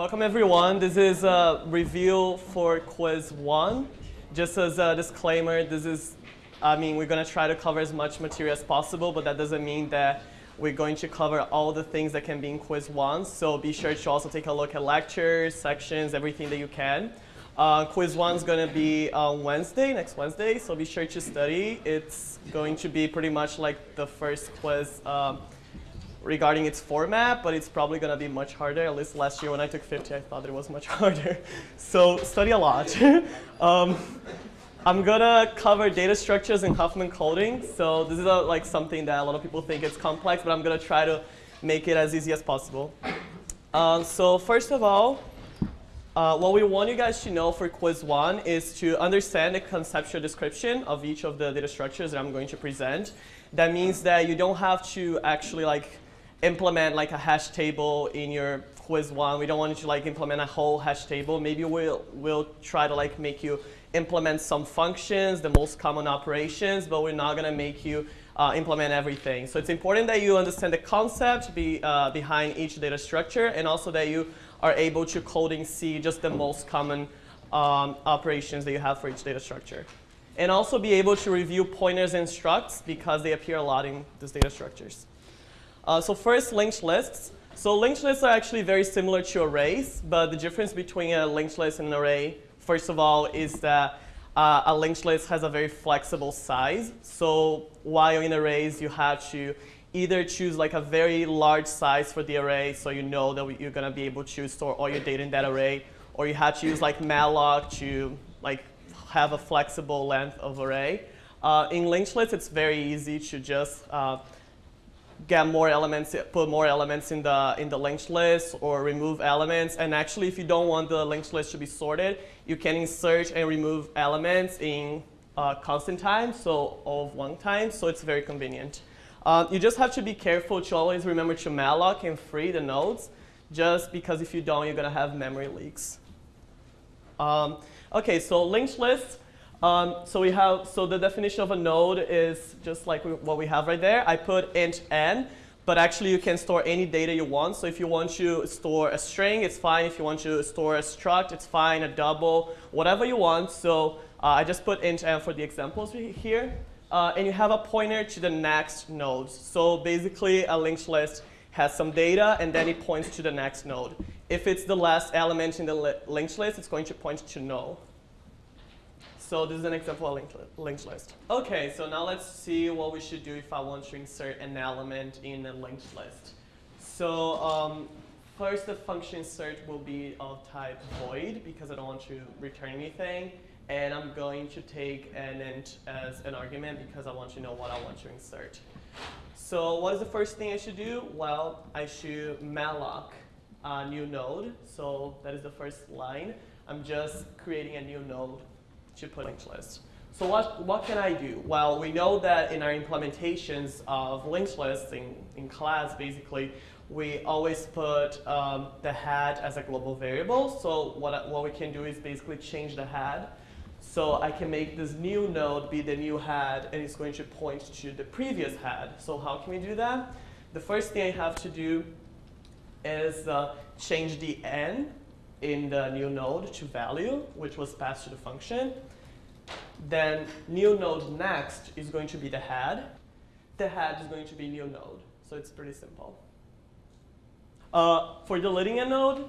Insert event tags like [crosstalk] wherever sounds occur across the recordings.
Welcome everyone. This is a review for quiz one. Just as a disclaimer, this is, I mean, we're gonna try to cover as much material as possible, but that doesn't mean that we're going to cover all the things that can be in quiz one. So be sure to also take a look at lectures, sections, everything that you can. Uh, quiz one is going to be on Wednesday, next Wednesday, so be sure to study. It's going to be pretty much like the first quiz um, regarding its format, but it's probably going to be much harder. At least last year when I took 50, I thought it was much [laughs] harder. so study a lot. [laughs] um, I'm going to cover data structures in Huffman coding. So this is a, like something that a lot of people think it's complex, but I'm going to try to make it as easy as possible. Uh, so first of all, uh, what we want you guys to know for quiz one is to understand the conceptual description of each of the data structures that I'm going to present. That means that you don't have to actually like implement like a hash table in your quiz one. We don't want you to like implement a whole hash table. Maybe we'll, we'll try to like make you implement some functions, the most common operations, but we're not gonna make you uh, implement everything. So it's important that you understand the concept be, uh, behind each data structure and also that you are able to code in C just the most common um, operations that you have for each data structure. And also be able to review pointers and structs because they appear a lot in these data structures. Uh, so first, linked lists. So linked lists are actually very similar to arrays, but the difference between a linked list and an array, first of all, is that uh, a linked list has a very flexible size. So while in arrays, you have to either choose like a very large size for the array so you know that you're going to be able to store all your data in that array, or you have to use like malloc to like have a flexible length of array. Uh, in linked lists, it's very easy to just uh, get more elements, put more elements in the, in the linked list or remove elements. And actually, if you don't want the linked list to be sorted, you can insert and remove elements in uh, constant time, so of one time, so it's very convenient. Uh, you just have to be careful to always remember to malloc and free the nodes, just because if you don't, you're going to have memory leaks. Um, okay, so linked list. Um, so we have, so the definition of a node is just like what we have right there. I put int n, but actually you can store any data you want. So if you want to store a string, it's fine. If you want to store a struct, it's fine, a double, whatever you want. So uh, I just put int n for the examples here. Uh, and you have a pointer to the next node. So basically a linked list has some data and then it points to the next node. If it's the last element in the li linked list, it's going to point to null. So this is an example of linked, li linked list. Okay, so now let's see what we should do if I want to insert an element in a linked list. So um, first the function insert will be of type void because I don't want to return anything. And I'm going to take an int as an argument because I want to know what I want to insert. So what is the first thing I should do? Well, I should malloc a new node. So that is the first line. I'm just creating a new node put linked list. So what, what can I do? Well, we know that in our implementations of linked lists in, in class, basically, we always put um, the head as a global variable. So what, what we can do is basically change the head. So I can make this new node be the new head, and it's going to point to the previous head. So how can we do that? The first thing I have to do is uh, change the n in the new node to value, which was passed to the function. Then new node next is going to be the head. The head is going to be new node. So it's pretty simple. Uh, for deleting a node,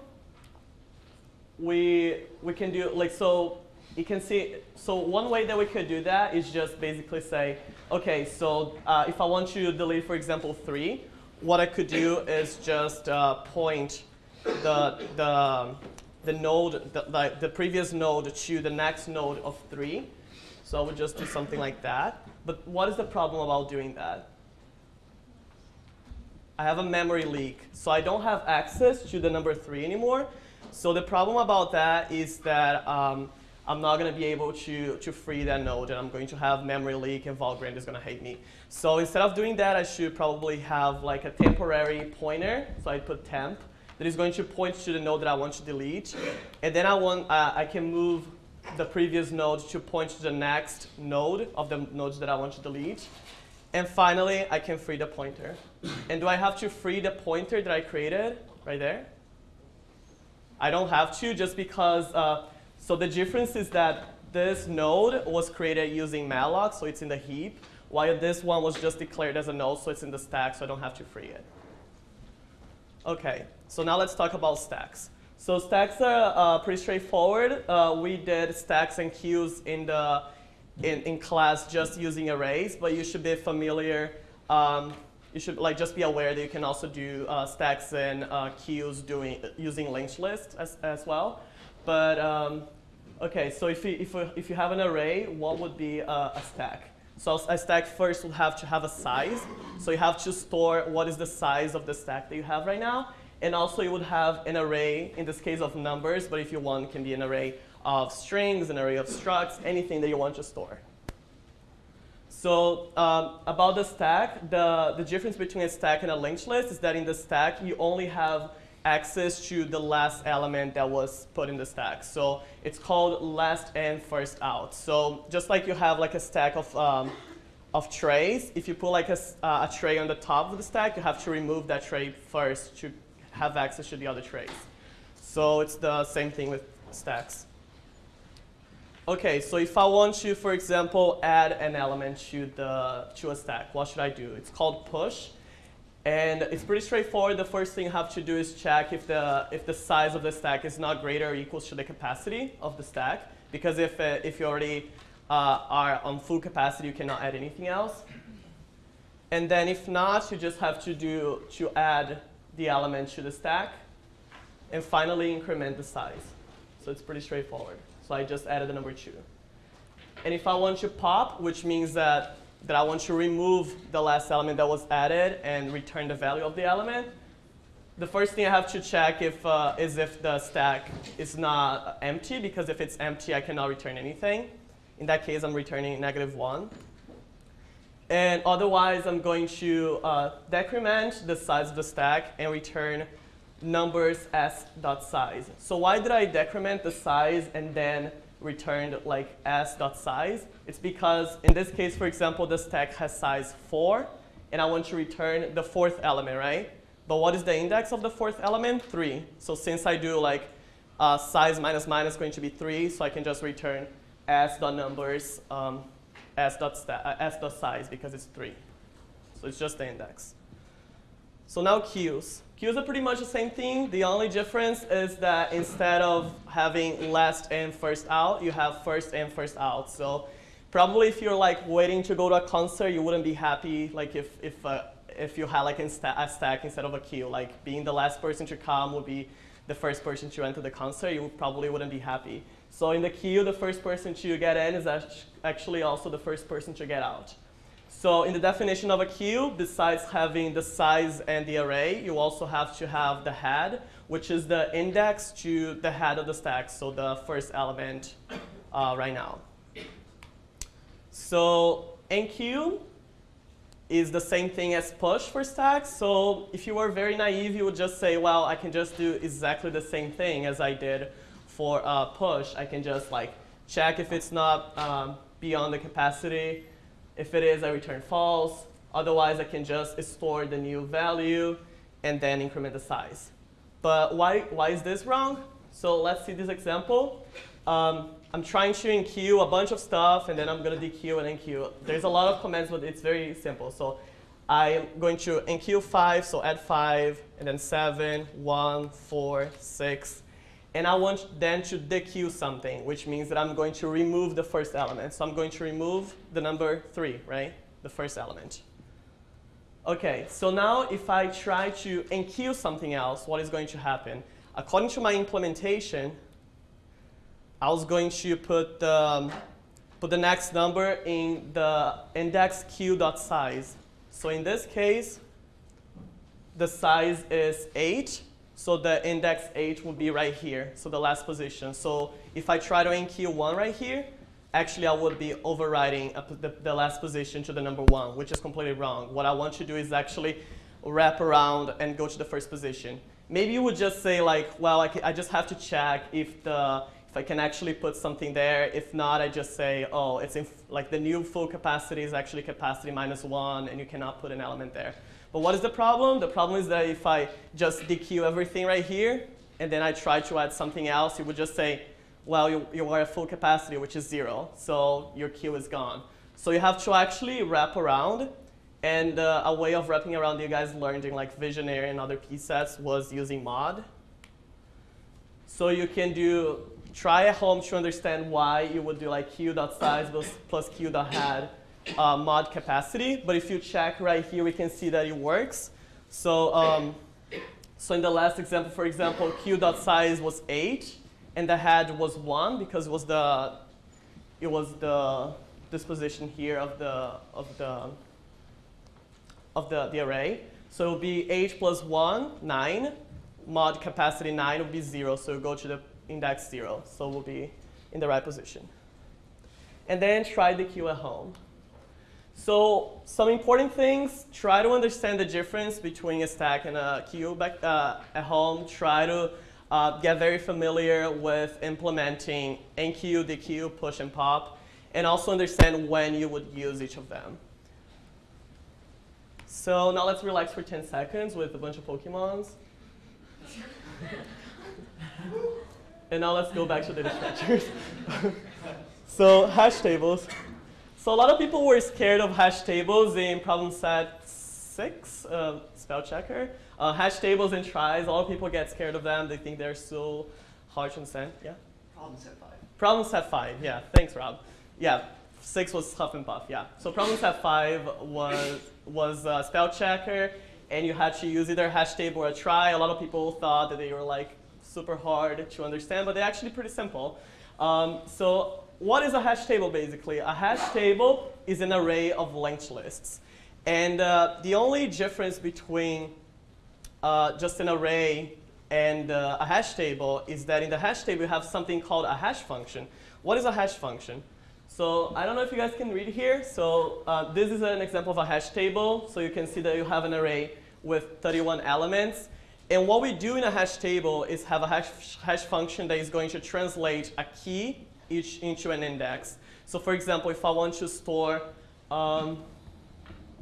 we, we can do, like, so you can see, so one way that we could do that is just basically say, OK, so uh, if I want to delete, for example, 3, what I could do is just uh, point the, the, the node, the, the, the previous node to the next node of 3. So I would just do something like that. But what is the problem about doing that? I have a memory leak. So I don't have access to the number 3 anymore. So the problem about that is that um, I'm not going to be able to, to free that node, and I'm going to have memory leak, and Valgrind is going to hate me. So instead of doing that, I should probably have like a temporary pointer. So I put temp that is going to point to the node that I want to delete. And then I, want, uh, I can move the previous node to point to the next node of the nodes that I want to delete. And finally, I can free the pointer. And do I have to free the pointer that I created right there? I don't have to just because, uh, so the difference is that this node was created using malloc, so it's in the heap, while this one was just declared as a node, so it's in the stack, so I don't have to free it. Okay, so now let's talk about stacks. So stacks are uh, pretty straightforward. Uh, we did stacks and queues in the in, in class just using arrays, but you should be familiar. Um, you should like just be aware that you can also do uh, stacks and uh, queues doing using linked list as, as well. But um, okay, so if you, if, if you have an array, what would be a, a stack? So a stack first would have to have a size. So you have to store what is the size of the stack that you have right now. And also you would have an array, in this case of numbers, but if you want, it can be an array of strings, an array of structs, anything that you want to store. So um, about the stack, the, the difference between a stack and a linked list is that in the stack, you only have access to the last element that was put in the stack. So it's called last in, first out. So just like you have like a stack of, um, of trays, if you put like a, uh, a tray on the top of the stack, you have to remove that tray first to have access to the other trays. So it's the same thing with stacks. Okay, so if I want to, for example, add an element to, the, to a stack, what should I do? It's called push. And it's pretty straightforward. The first thing you have to do is check if the, if the size of the stack is not greater or equals to the capacity of the stack. Because if, uh, if you already uh, are on full capacity, you cannot add anything else. And then if not, you just have to do to add the element to the stack, and finally increment the size. So it's pretty straightforward. So I just added the number two. And if I want to pop, which means that, that I want to remove the last element that was added and return the value of the element, the first thing I have to check if, uh, is if the stack is not empty, because if it's empty, I cannot return anything. In that case, I'm returning negative one. And otherwise, I'm going to uh, decrement the size of the stack and return numbers s dot size. So why did I decrement the size and then returned like s dot size? It's because in this case, for example, the stack has size 4, and I want to return the fourth element, right? But what is the index of the fourth element? 3. So since I do like uh, size minus minus going to be 3, so I can just return s dot numbers um, s dot, uh, s dot size because it's 3. So it's just the index. So now queues. Queues are pretty much the same thing. The only difference is that instead of having last in, first out, you have first in, first out. So probably if you're like waiting to go to a concert, you wouldn't be happy like if, if, uh, if you had like a stack instead of a queue. Like being the last person to come would be the first person to enter the concert, you probably wouldn't be happy. So in the queue, the first person to get in is actually also the first person to get out. So in the definition of a queue, besides having the size and the array, you also have to have the head, which is the index to the head of the stack, so the first element uh, right now. So enqueue is the same thing as push for stacks. So if you were very naive, you would just say, well, I can just do exactly the same thing as I did for uh, push, I can just like check if it's not um, beyond the capacity. If it is, I return false. Otherwise, I can just store the new value and then increment the size. But why, why is this wrong? So let's see this example. Um, I'm trying to enqueue a bunch of stuff, and then I'm going to dequeue and enqueue. There's a lot of commands, but it's very simple. So I'm going to enqueue 5, so add 5, and then 7, 1, 4, 6, and I want then to dequeue something, which means that I'm going to remove the first element. So I'm going to remove the number 3, right? The first element. OK, so now if I try to enqueue something else, what is going to happen? According to my implementation, I was going to put the, um, put the next number in the index queue.size. So in this case, the size is 8. So the index h would be right here, so the last position. So if I try to enqueue 1 right here, actually I would be overriding the, the last position to the number 1, which is completely wrong. What I want to do is actually wrap around and go to the first position. Maybe you would just say like, well, I, I just have to check if the if I can actually put something there. If not, I just say, oh, it's in, like the new full capacity is actually capacity minus one, and you cannot put an element there. But what is the problem? The problem is that if I just dequeue everything right here and then I try to add something else, it would just say, well, you, you are at full capacity, which is zero, so your queue is gone. So you have to actually wrap around, and uh, a way of wrapping around you guys learned in like Vigenère and other PSETs was using mod. So you can do, try at home to understand why you would do like queue.size plus queue.head uh, mod capacity, but if you check right here, we can see that it works. So, um, so in the last example, for example, queue.size was 8, and the head was 1 because it was the, it was the disposition here of the, of the, of the, the array. So it would be 8 plus 1, 9. Mod capacity 9 would be 0, so go to the index 0. So we'll be in the right position. And then try the queue at home. So some important things, try to understand the difference between a stack and a queue back, uh, at home. Try to uh, get very familiar with implementing enqueue, dequeue, push, and pop, and also understand when you would use each of them. So now let's relax for 10 seconds with a bunch of Pokemons. [laughs] and now let's go back to the structures. [laughs] so hash tables. So a lot of people were scared of hash tables in problem set six, uh, spell checker. Uh, hash tables and tries, a lot of people get scared of them. They think they're so hard to understand. Yeah? Problem set five. Problem set five, yeah. Thanks, Rob. Yeah, six was huff and puff, yeah. So problem set five was, was uh, spell checker, and you had to use either a hash table or a trie. A lot of people thought that they were like super hard to understand, but they're actually pretty simple. Um, so what is a hash table basically? A hash table is an array of linked lists. And uh, the only difference between uh, just an array and uh, a hash table is that in the hash table you have something called a hash function. What is a hash function? So I don't know if you guys can read here. So uh, this is an example of a hash table. So you can see that you have an array with 31 elements. And what we do in a hash table is have a hash, hash function that is going to translate a key each into an index. So for example, if I want to store um,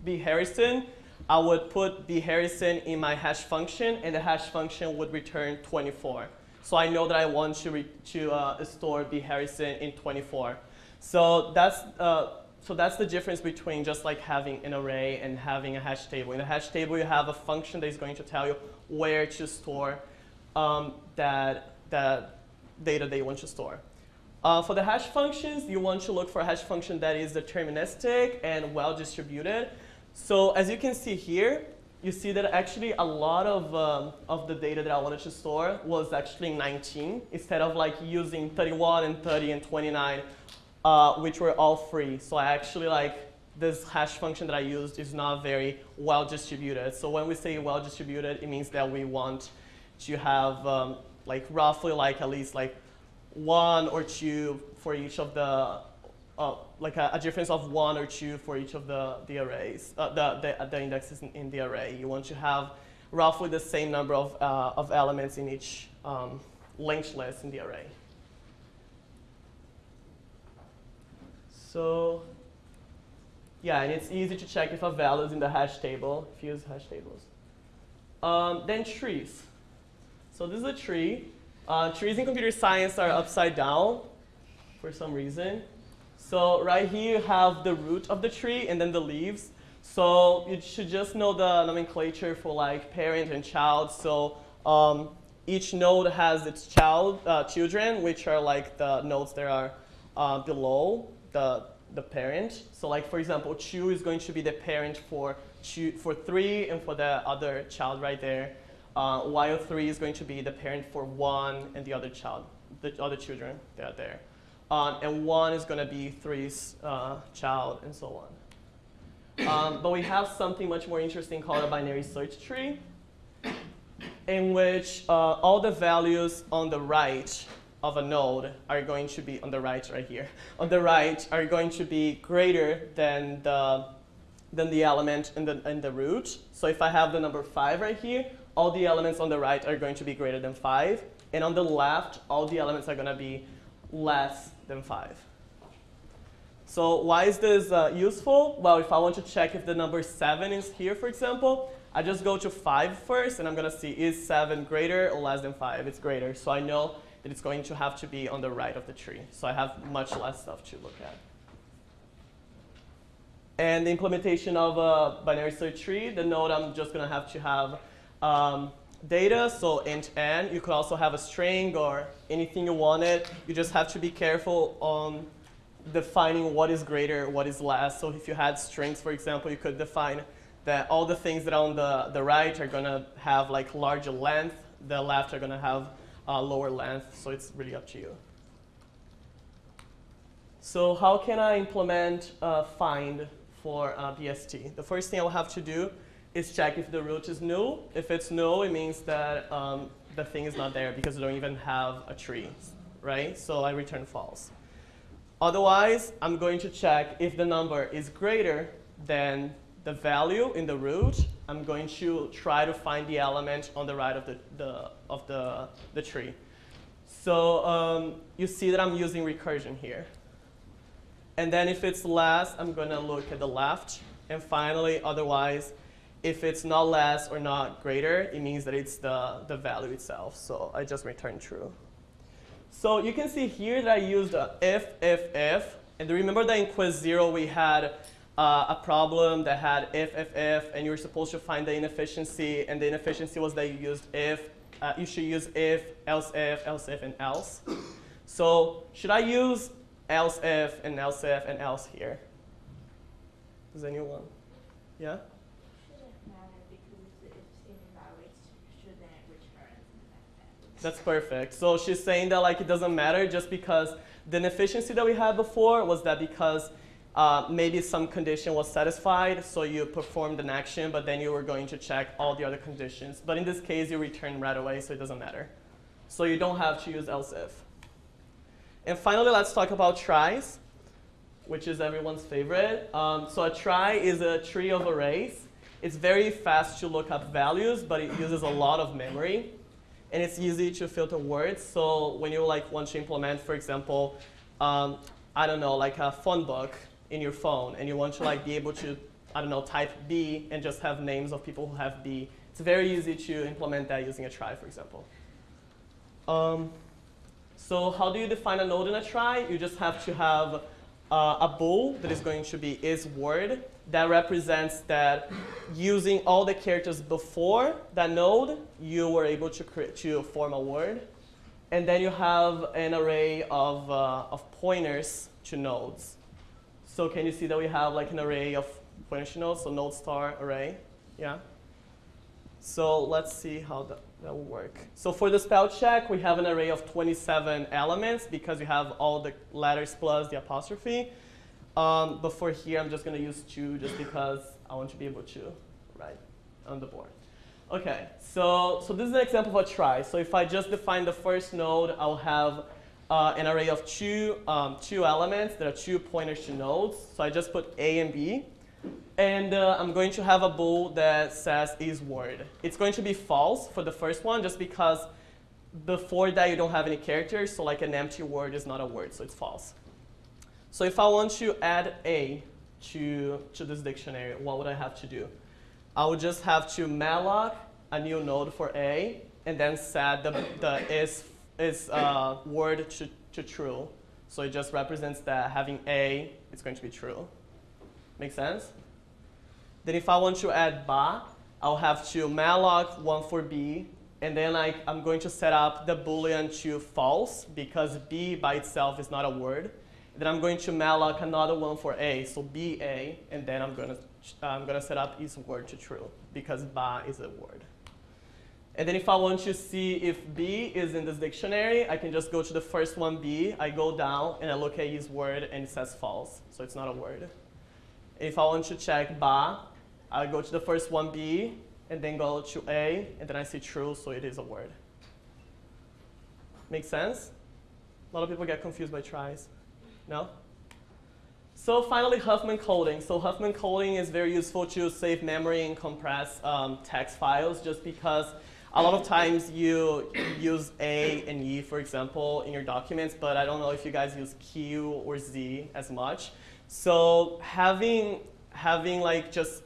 B Harrison, I would put B Harrison in my hash function, and the hash function would return 24. So I know that I want to, to uh, store B Harrison in 24. So that's, uh, so that's the difference between just like having an array and having a hash table. In a hash table, you have a function that is going to tell you where to store um, that, that data that you want to store. Uh, for the hash functions, you want to look for a hash function that is deterministic and well distributed. So as you can see here, you see that actually a lot of, um, of the data that I wanted to store was actually 19 instead of like using 31 and 30 and 29, uh, which were all free. So I actually like this hash function that I used is not very well distributed. So when we say well distributed, it means that we want to have um, like roughly like at least like one or two for each of the, uh, like a, a, difference of one or two for each of the, the arrays, uh, the, the, the, indexes in, in, the array. You want to have roughly the same number of, uh, of elements in each um, list in the array. So yeah, and it's easy to check if a value is in the hash table, if you use hash tables. Um, then trees. So this is a tree. Uh, trees in computer science are upside down for some reason. So right here you have the root of the tree and then the leaves. So you should just know the nomenclature for like parent and child. So um, each node has its child, uh, children, which are like the nodes that are uh, below the, the parent. So like for example, two is going to be the parent for, two, for three and for the other child right there uh, while three is going to be the parent for one and the other child, the other children that are there. Um, and one is going to be three's uh, child, and so on. Um, but we have something much more interesting called a binary search tree, in which uh, all the values on the right of a node are going to be on the right right here. On the right are going to be greater than the than the element in the in the root. So if I have the number five right here, all the elements on the right are going to be greater than 5. And on the left, all the elements are going to be less than 5. So why is this uh, useful? Well, if I want to check if the number 7 is here, for example, I just go to 5 first, and I'm going to see is 7 greater or less than 5? It's greater. So I know that it's going to have to be on the right of the tree. So I have much less stuff to look at. And the implementation of a binary search tree, the node I'm just going to have to have um, data, so int n. You could also have a string or anything you wanted. You just have to be careful on defining what is greater, what is less. So if you had strings, for example, you could define that all the things that are on the, the right are going to have like larger length, the left are going to have uh, lower length, so it's really up to you. So how can I implement uh, find for uh, BST? The first thing I'll have to do is check if the root is null. If it's null, it means that um, the thing is not there because we don't even have a tree, right? So I return false. Otherwise, I'm going to check if the number is greater than the value in the root. I'm going to try to find the element on the right of the, the, of the, the tree. So um, you see that I'm using recursion here. And then if it's less, I'm going to look at the left. And finally, otherwise, if it's not less or not greater, it means that it's the, the value itself. So I just return true. So you can see here that I used if, if, if. And remember that in quiz zero we had uh, a problem that had if, if, if, and you were supposed to find the inefficiency, and the inefficiency was that you used if. Uh, you should use if, else if, else if, and else. So should I use else if and else if and else here? Does anyone? Yeah? That's perfect. So she's saying that like it doesn't matter just because the inefficiency that we had before was that because uh, maybe some condition was satisfied, so you performed an action, but then you were going to check all the other conditions. But in this case, you return right away, so it doesn't matter. So you don't have to use else if. And finally, let's talk about tries, which is everyone's favorite. Um, so a trie is a tree of arrays. It's very fast to look up values, but it uses a lot of memory and it's easy to filter words. So when you like want to implement, for example, um, I don't know, like a phone book in your phone, and you want to like be able to, I don't know, type B and just have names of people who have B. It's very easy to implement that using a trie, for example. Um, so how do you define a node in a trie? You just have to have uh, a bool that is going to be is word that represents that using all the characters before that node, you were able to, create, to form a word. And then you have an array of, uh, of pointers to nodes. So can you see that we have like an array of pointers to nodes, so node star array, yeah? So let's see how that, that will work. So for the spell check, we have an array of 27 elements because we have all the letters plus the apostrophe. Um, but for here, I'm just going to use two just because I want to be able to write on the board. OK, so, so this is an example of a trie. So if I just define the first node, I'll have uh, an array of two, um, two elements. There are two pointers to nodes. So I just put A and B. And uh, I'm going to have a bool that says is word. It's going to be false for the first one just because before that you don't have any characters. So like an empty word is not a word, so it's false. So if I want to add A to, to this dictionary, what would I have to do? I would just have to malloc a new node for A and then set the, the is, is uh, word to, to true. So it just represents that having A is going to be true. Make sense? Then if I want to add ba, I'll have to malloc one for B, and then I, I'm going to set up the boolean to false because B by itself is not a word. Then I'm going to malloc another one for A, so BA, and then I'm going to I'm going to set up is word to true because ba is a word. And then if I want to see if B is in this dictionary, I can just go to the first one, B. I go down and I look at is word and it says false, so it's not a word. If I want to check ba, I go to the first one, B, and then go to A, and then I see true, so it is a word. Make sense? A lot of people get confused by tries. No? So finally, Huffman coding. So Huffman coding is very useful to save memory and compress um, text files just because a lot of times you use A and E, for example, in your documents, but I don't know if you guys use Q or Z as much So having having like just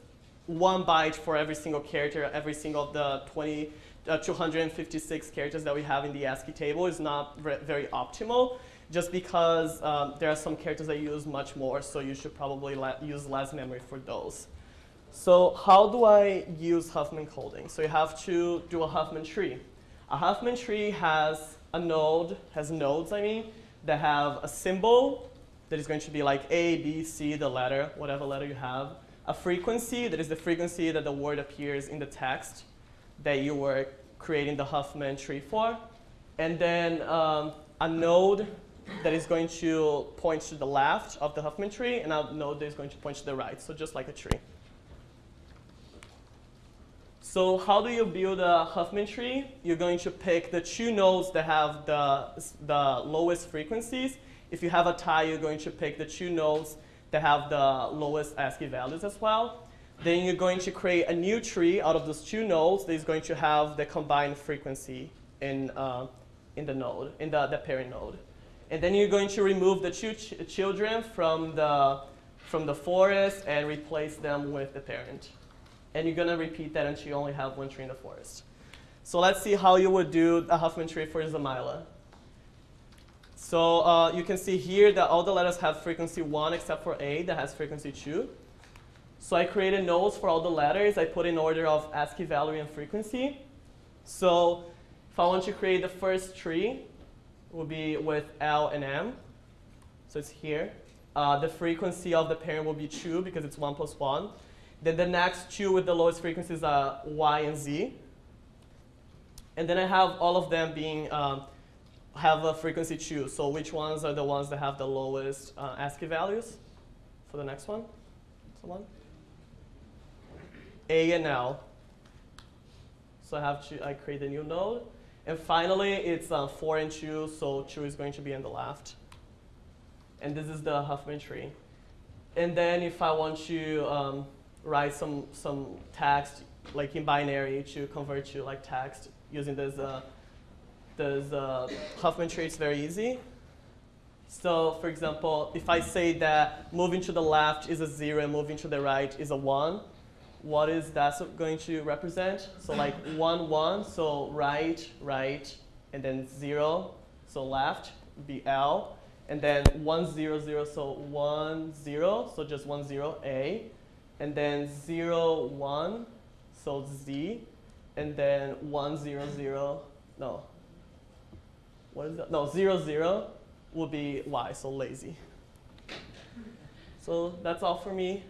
one byte for every single character, every single of the 20, uh, 256 characters that we have in the ASCII table is not very optimal just because um, there are some characters that you use much more, so you should probably use less memory for those. So how do I use Huffman coding? So you have to do a Huffman tree. A Huffman tree has a node, has nodes, I mean, that have a symbol that is going to be like A, B, C, the letter, whatever letter you have. A frequency, that is the frequency that the word appears in the text that you were creating the Huffman tree for. And then um, a node that is going to point to the left of the Huffman tree, and a node that is going to point to the right, so just like a tree. So how do you build a Huffman tree? You're going to pick the two nodes that have the, the lowest frequencies. If you have a tie, you're going to pick the two nodes that have the lowest ASCII values as well. Then you're going to create a new tree out of those two nodes that is going to have the combined frequency in, uh, in the node, in the, the parent node. And then you're going to remove the two ch children from the, from the forest and replace them with the parent. And you're going to repeat that until you only have one tree in the forest. So let's see how you would do a Huffman tree for Zamyla. So uh, you can see here that all the letters have frequency 1 except for A that has frequency 2. So I created nodes for all the letters. I put in order of ASCII value and frequency. So if I want to create the first tree, will be with L and M. So it's here. Uh, the frequency of the parent will be 2 because it's 1 plus 1. Then the next two with the lowest frequencies are Y and Z. And then I have all of them being um, have a frequency 2. So which ones are the ones that have the lowest uh, ASCII values for the next one? Someone? A and L. So I have to I create a new node. And finally, it's uh, 4 and 2, so 2 is going to be on the left. And this is the Huffman tree. And then if I want to um, write some, some text, like in binary, to convert to like text using this, uh, this uh, Huffman tree, it's very easy. So for example, if I say that moving to the left is a 0 and moving to the right is a 1, what is that going to represent? So [clears throat] like 1, 1, so right, right, and then 0, so left, be L. And then 1, 0, 0, so 1, 0, so just 1, 0, A. And then 0, 1, so Z. And then 1, 0, 0, no. What is that? No, 0, 0 will be Y, so lazy. So that's all for me.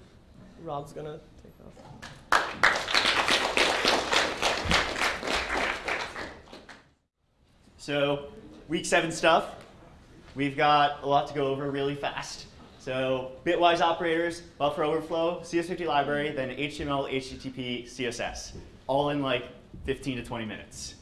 Rob's going to So week seven stuff, we've got a lot to go over really fast. So bitwise operators, buffer overflow, CS50 library, then HTML, HTTP, CSS, all in like 15 to 20 minutes.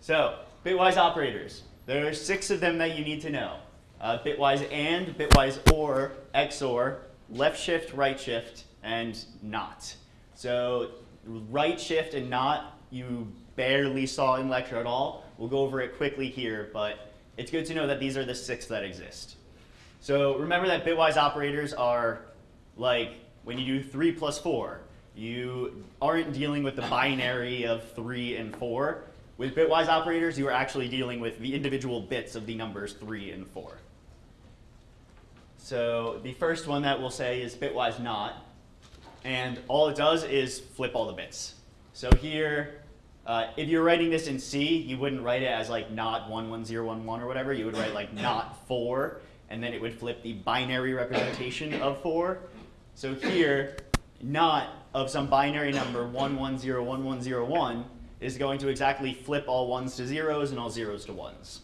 So bitwise operators, there are six of them that you need to know. Uh, bitwise AND, bitwise OR, XOR, left shift, right shift, and NOT. So right shift and NOT you barely saw in lecture at all. We'll go over it quickly here, but it's good to know that these are the six that exist. So remember that bitwise operators are like when you do 3 plus 4, you aren't dealing with the binary of 3 and 4. With bitwise operators, you are actually dealing with the individual bits of the numbers 3 and 4. So the first one that we'll say is bitwise not. And all it does is flip all the bits. So here, uh, if you're writing this in C, you wouldn't write it as like not 11011 or whatever. You would write like [laughs] not 4, and then it would flip the binary representation of 4. So here, not of some binary number 1101101 is going to exactly flip all ones to zeros and all zeros to ones.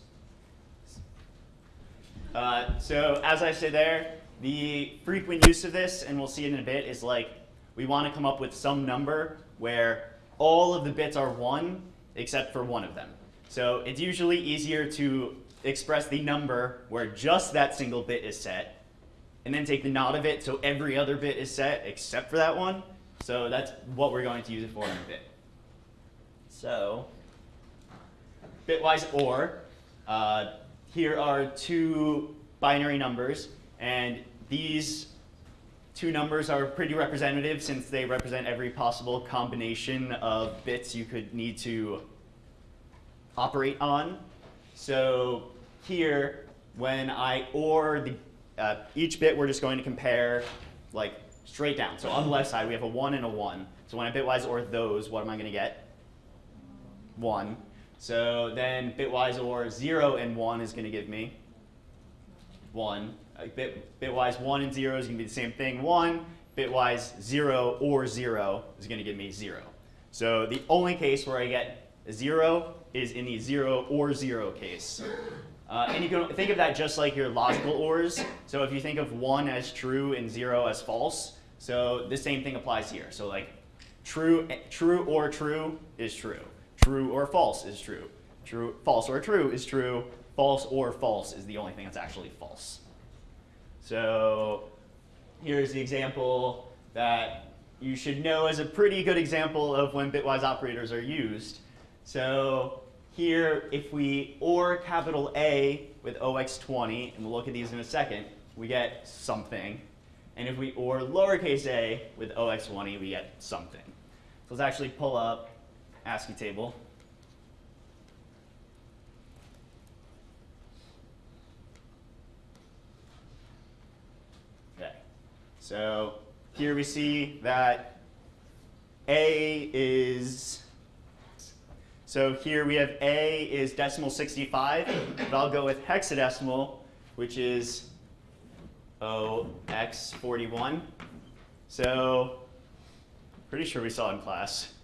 Uh, so as I say there, the frequent use of this, and we'll see it in a bit, is like we want to come up with some number where all of the bits are 1 except for one of them. So it's usually easier to express the number where just that single bit is set, and then take the not of it so every other bit is set except for that one. So that's what we're going to use it for in a bit. So bitwise OR, uh, here are two binary numbers, and these two numbers are pretty representative since they represent every possible combination of bits you could need to operate on. So here, when I OR the, uh, each bit, we're just going to compare like straight down. So on the left side, we have a 1 and a 1. So when I bitwise OR those, what am I going to get? 1. So then bitwise OR 0 and 1 is going to give me 1. Uh, bit, bitwise 1 and 0 is going to be the same thing, 1. Bitwise 0 or 0 is going to give me 0. So the only case where I get 0 is in the 0 or 0 case. Uh, and you can think of that just like your logical ORs. So if you think of 1 as true and 0 as false, so the same thing applies here. So like true, true or true is true. True or false is true. True, false or true is true. False or false is the only thing that's actually false. So here's the example that you should know as a pretty good example of when bitwise operators are used. So here, if we OR capital A with OX20, and we'll look at these in a second, we get something. And if we OR lowercase a with OX20, we get something. So let's actually pull up ASCII table. Okay, so here we see that A is so here we have A is decimal 65, but I'll go with hexadecimal, which is OX41. So pretty sure we saw in class,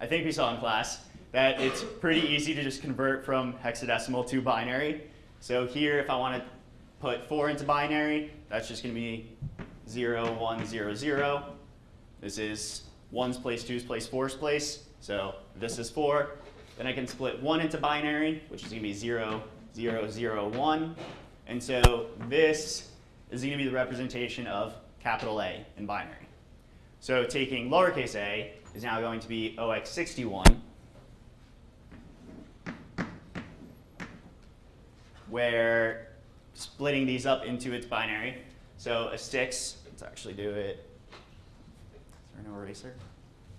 I think we saw in class, that it's pretty easy to just convert from hexadecimal to binary. So here, if I want to put 4 into binary, that's just going to be 0, 1, 0, 0. This is 1's place, 2's place, 4's place. So this is 4. Then I can split 1 into binary, which is going to be 0, 0, 0, 1. And so this is going to be the representation of capital A in binary. So taking lowercase a is now going to be OX61, where splitting these up into its binary. So a 6, let's actually do it. Is there no eraser?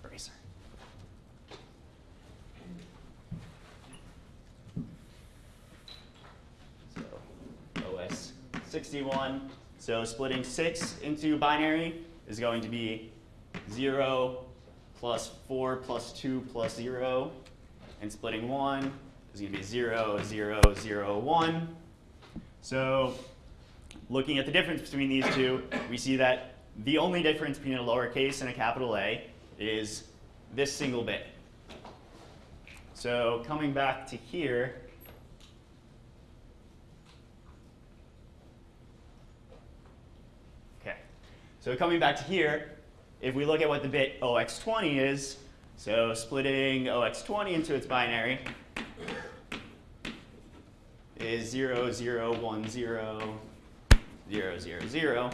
Eraser. So OS 61. So splitting 6 into binary is going to be 0 plus 4 plus 2 plus 0. And splitting 1 is going to be 0, 0, 0, 1. So looking at the difference between these two, we see that the only difference between a lowercase and a capital A is this single bit. So coming back to here, okay. So coming back to here, if we look at what the bit OX20 is, so splitting OX20 into its binary is 0, 0, 1, 0, 0, 0, 0.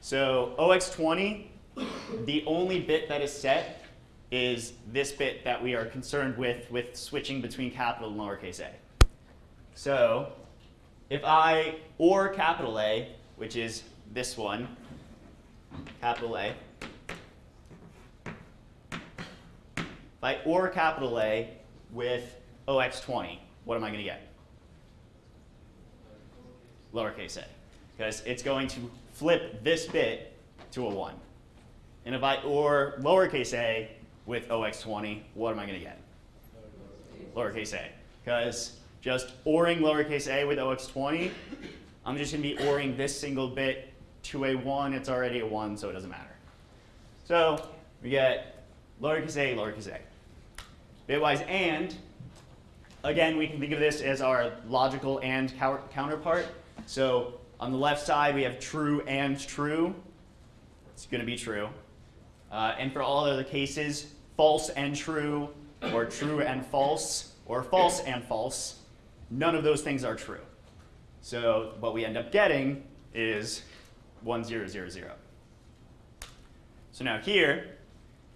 So OX20, the only bit that is set is this bit that we are concerned with with switching between capital and lowercase a. So if I OR capital A, which is this one, capital A. If I OR capital A with OX20, what am I going to get? Lowercase a. Because it's going to flip this bit to a 1. And if I OR lowercase a with OX20, what am I going to get? Lowercase a. Because just ORing lowercase a with OX20, I'm just going to be ORing this single bit to a 1, it's already a 1, so it doesn't matter. So we get lowercase a, lowercase a. Bitwise AND, again, we can think of this as our logical AND counterpart. So on the left side, we have true and true. It's going to be true. Uh, and for all other cases, false and true, or true and false, or false and false, none of those things are true. So what we end up getting is 1000. So now here,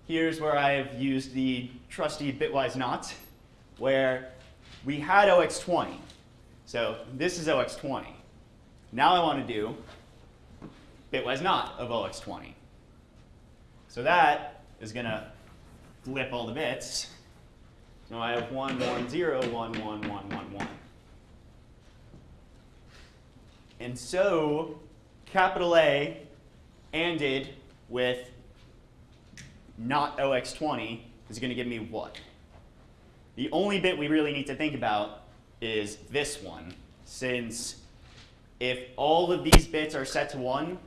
here's where I've used the trusty bitwise not, where we had OX20. So this is OX20. Now I want to do bitwise not of OX20. So that is going to flip all the bits. So I have 1, 1, 0, 1, 1, 1, 1, 1. And so capital A ANDed with not OX20 is going to give me what? The only bit we really need to think about is this one, since if all of these bits are set to 1,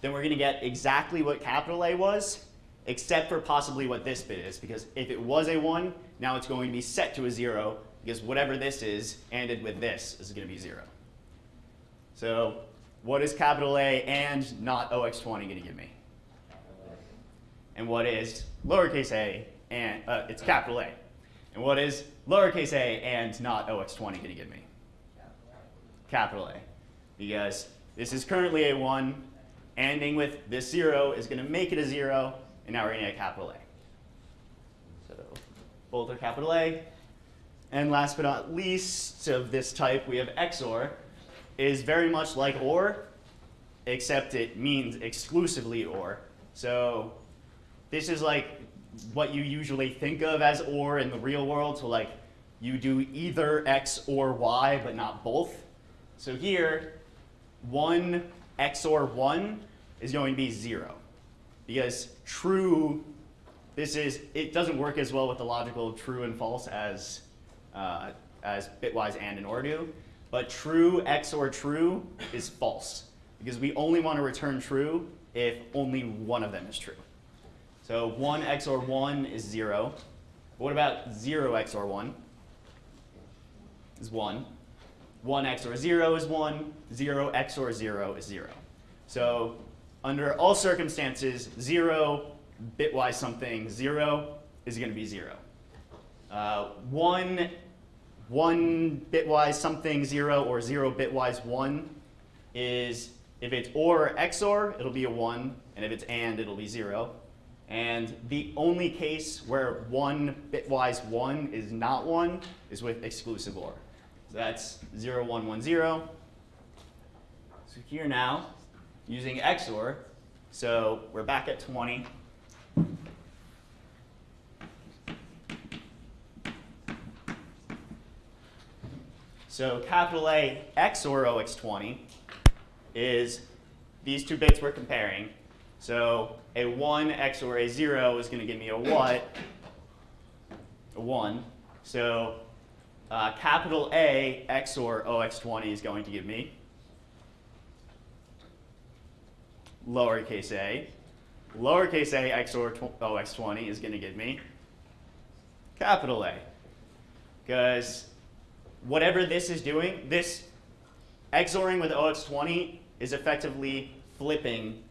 then we're going to get exactly what capital A was, except for possibly what this bit is, because if it was a 1, now it's going to be set to a 0, because whatever this is, ANDed with this, is going to be 0. So what is capital A and not OX20 going to give me? And what is lowercase a and, uh, it's capital A. And what is lowercase a and not OX20 going to give me? Capital A. Because this is currently a 1, ending with this 0 is going to make it a 0, and now we're going to get capital A. So both are capital A. And last but not least of this type, we have XOR, is very much like OR, except it means exclusively OR. So this is like what you usually think of as OR in the real world. So like you do either X or Y, but not both. So here, 1 XOR 1 is going to be 0. Because true, this is, it doesn't work as well with the logical true and false as, uh, as bitwise and and OR do. But true XOR true is false because we only want to return true if only one of them is true. So 1 XOR 1 is 0. what about 0 XOR 1? Is 1. 1 XOR 0 is 1. 0 XOR 0 is 0. So under all circumstances, 0 bitwise something 0 is going to be 0. Uh, 1 1 bitwise something 0 or 0 bitwise 1 is if it's OR or XOR, it'll be a 1, and if it's AND, it'll be 0. And the only case where 1 bitwise 1 is not 1 is with exclusive OR. So that's 0, 1, 1, 0. So here now, using XOR, so we're back at 20. So capital A XOR OX20 is these two bits we're comparing. So a 1 XOR a 0 is going to give me a what? A 1. So uh, capital A XOR OX20 is going to give me lowercase a. Lowercase a XOR OX20 is going to give me capital A. Because whatever this is doing, this XORing with OX20 is effectively flipping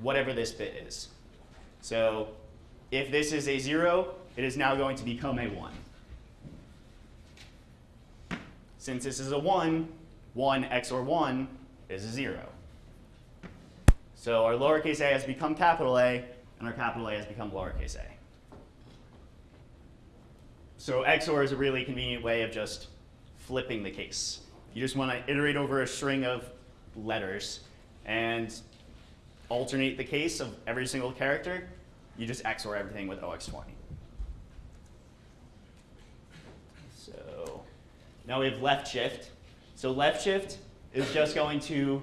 whatever this bit is. So if this is a 0, it is now going to become a 1. Since this is a 1, 1 XOR 1 is a 0. So our lowercase a has become capital A, and our capital A has become lowercase a. So XOR is a really convenient way of just flipping the case. You just want to iterate over a string of letters and alternate the case of every single character. You just XOR everything with OX20. So now we have left shift. So left shift is just going to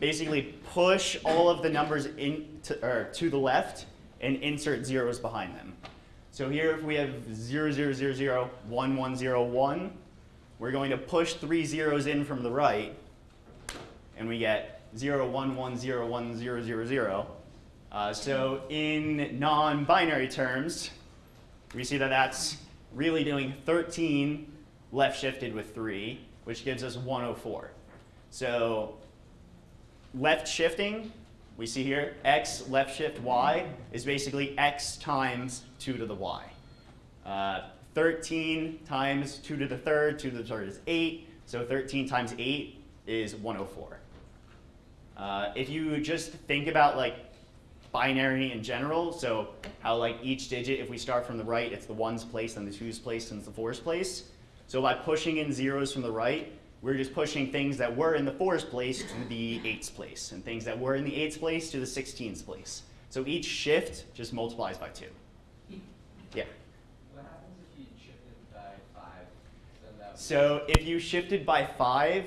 basically push all of the numbers in to, or to the left and insert zeros behind them. So here if we have 0, 0, 0, 0, 1, 1, 0, 1, we're going to push three zeros in from the right, and we get 0, 1, 1, 0, 1, 0, 0, 0. Uh, so in non-binary terms, we see that that's really doing 13 left shifted with 3, which gives us 104. So left shifting, we see here, x left shift y is basically x times 2 to the y. Uh, 13 times 2 to the third, 2 to the third is 8. So 13 times 8 is 104. Uh, if you just think about like binary in general, so how like each digit, if we start from the right, it's the ones place, then the twos place, and the fours place. So by pushing in zeros from the right, we're just pushing things that were in the fours place to the eights place, and things that were in the eights place to the sixteens place. So each shift just multiplies by two. Yeah. What happens if you shifted by five? Then that would So if you shifted by five,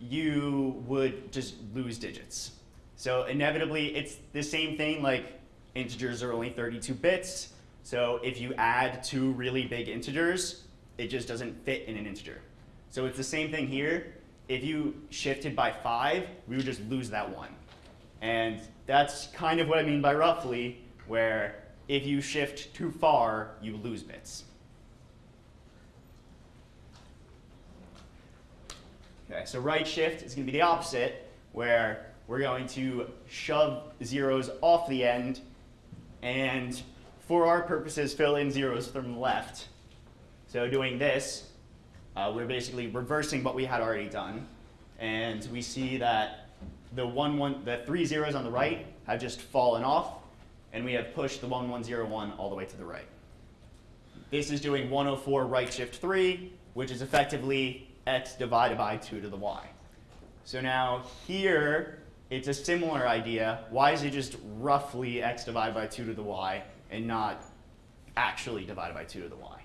you would just lose digits. So inevitably, it's the same thing like integers are only 32 bits. So if you add two really big integers, it just doesn't fit in an integer. So it's the same thing here. If you shifted by five, we would just lose that one. And that's kind of what I mean by roughly, where if you shift too far, you lose bits. Okay, so right shift is going to be the opposite, where we're going to shove zeros off the end, and for our purposes, fill in zeros from the left. So doing this, uh, we're basically reversing what we had already done, and we see that the one one the three zeros on the right have just fallen off, and we have pushed the one one zero one all the way to the right. This is doing 104 right shift 3, which is effectively x divided by 2 to the y. So now here, it's a similar idea. Why is it just roughly x divided by 2 to the y and not actually divided by 2 to the y?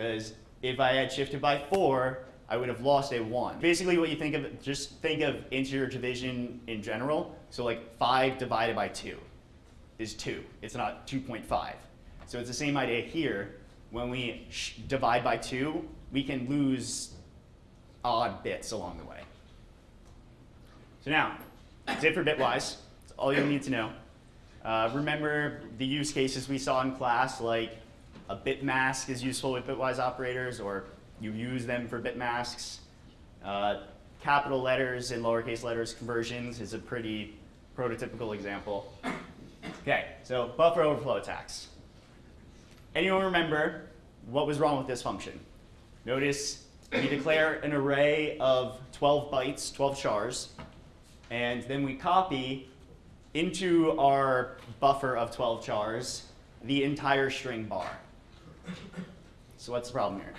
Because if I had shifted by 4, I would have lost a 1. Basically what you think of, just think of integer division in general. So like 5 divided by 2 is 2. It's not 2.5. So it's the same idea here. When we divide by 2, we can lose odd bits along the way. So now, that's it for bitwise. That's all you need to know. Uh, remember the use cases we saw in class, like a bit mask is useful with bitwise operators, or you use them for bit masks. Uh, capital letters and lowercase letters conversions is a pretty prototypical example. Okay, so buffer overflow attacks. Anyone remember what was wrong with this function? Notice we declare an array of 12 bytes, 12 chars, and then we copy into our buffer of 12 chars the entire string bar. So what's the problem here?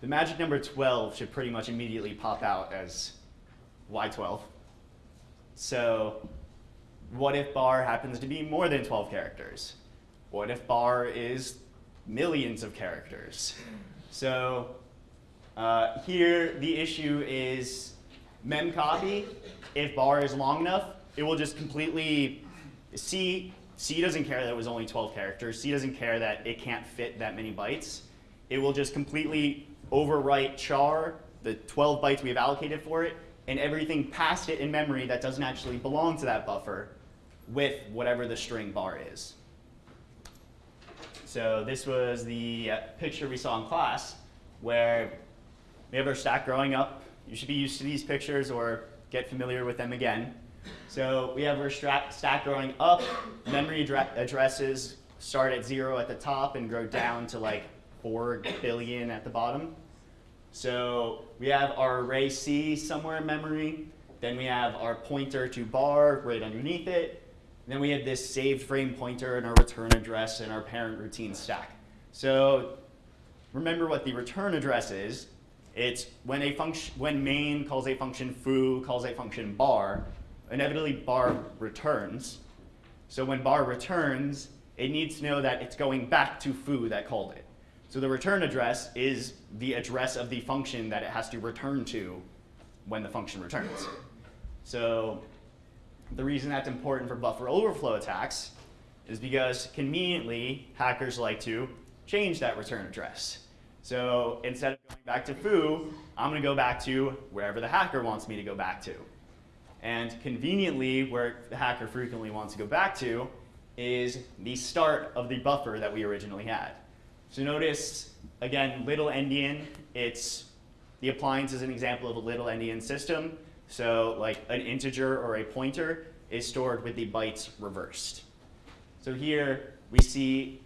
The magic number 12 should pretty much immediately pop out as y12. So what if bar happens to be more than 12 characters? What if bar is millions of characters? So uh, here the issue is memcopy. If bar is long enough, it will just completely, C, C doesn't care that it was only 12 characters. C doesn't care that it can't fit that many bytes. It will just completely overwrite char, the 12 bytes we've allocated for it, and everything past it in memory that doesn't actually belong to that buffer with whatever the string bar is. So this was the uh, picture we saw in class where we have our stack growing up. You should be used to these pictures or get familiar with them again. So we have our stack growing up. Memory addresses start at zero at the top and grow down to like 4 billion at the bottom. So we have our array C somewhere in memory. Then we have our pointer to bar right underneath it. Then we have this saved frame pointer and our return address and our parent routine stack. So remember what the return address is. It's when a function, when main calls a function foo, calls a function bar, inevitably bar returns. So when bar returns, it needs to know that it's going back to foo that called it. So the return address is the address of the function that it has to return to when the function returns. So the reason that's important for buffer overflow attacks is because conveniently hackers like to change that return address. So instead of going back to foo, I'm going to go back to wherever the hacker wants me to go back to. And conveniently, where the hacker frequently wants to go back to is the start of the buffer that we originally had. So notice, again, little endian, it's the appliance is an example of a little endian system. So like an integer or a pointer is stored with the bytes reversed. So here we see,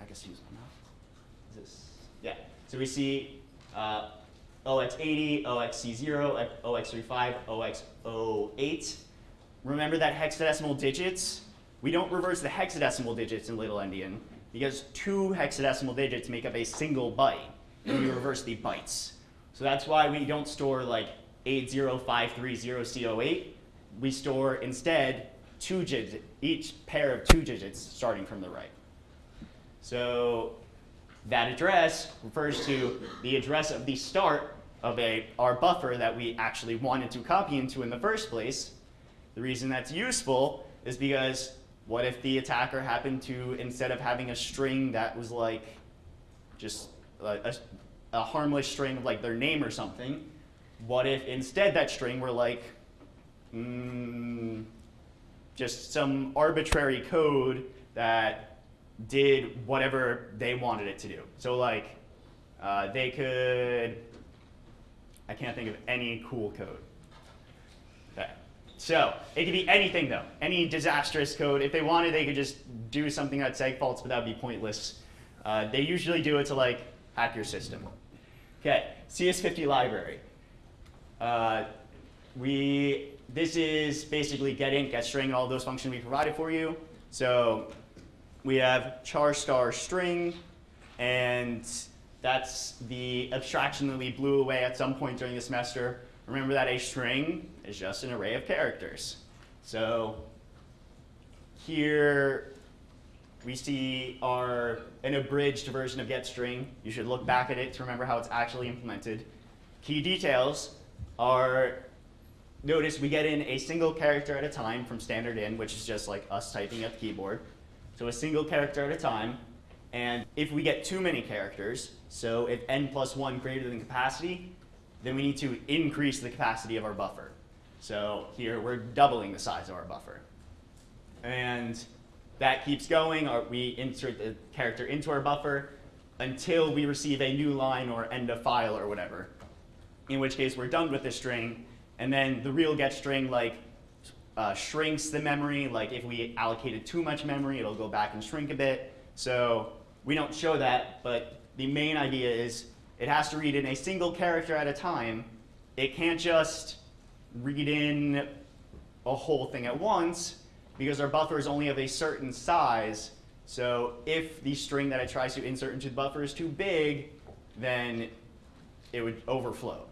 I guess use one now. Is this? Yeah. So we see uh, OX80, OXC0, OX35, OX08. Remember that hexadecimal digits? We don't reverse the hexadecimal digits in little endian. because two hexadecimal digits make up a single byte, and we reverse the bytes. So that's why we don't store like 80530C08. We store instead two digits, each pair of two digits starting from the right. So that address refers to the address of the start of a, our buffer that we actually wanted to copy into in the first place. The reason that's useful is because what if the attacker happened to, instead of having a string that was like just a, a, a harmless string of like their name or something, what if instead that string were like mm, just some arbitrary code that did whatever they wanted it to do. So like uh, they could, I can't think of any cool code. Okay. So it could be anything though, any disastrous code. If they wanted, they could just do something that segfaults, but that would be pointless. Uh, they usually do it to like hack your system. Okay, CS50 library. Uh, we, this is basically get string, all those functions we provided for you. So we have char star string, and that's the abstraction that we blew away at some point during the semester. Remember that a string is just an array of characters. So here we see our an abridged version of getString. You should look back at it to remember how it's actually implemented. Key details are, notice we get in a single character at a time from standard in, which is just like us typing at the keyboard. So a single character at a time. And if we get too many characters, so if n plus 1 greater than capacity, then we need to increase the capacity of our buffer. So here we're doubling the size of our buffer. And that keeps going, or we insert the character into our buffer until we receive a new line or end of file or whatever. In which case we're done with the string, and then the real get string like uh, shrinks the memory. Like if we allocated too much memory, it'll go back and shrink a bit. So we don't show that, but the main idea is it has to read in a single character at a time. It can't just read in a whole thing at once because our buffer is only of a certain size. So if the string that it tries to insert into the buffer is too big, then it would overflow.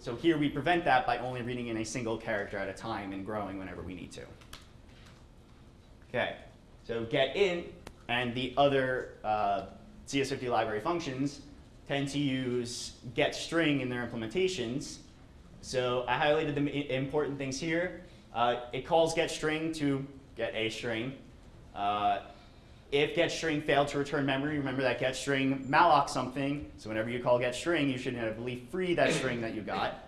So here we prevent that by only reading in a single character at a time and growing whenever we need to. Okay, so get int and the other uh, CS50 library functions tend to use get string in their implementations. So I highlighted the important things here. Uh, it calls get string to get a string. Uh, if get string failed to return memory, remember that get string malloc something. So whenever you call get string, you should inevitably free that string that you got.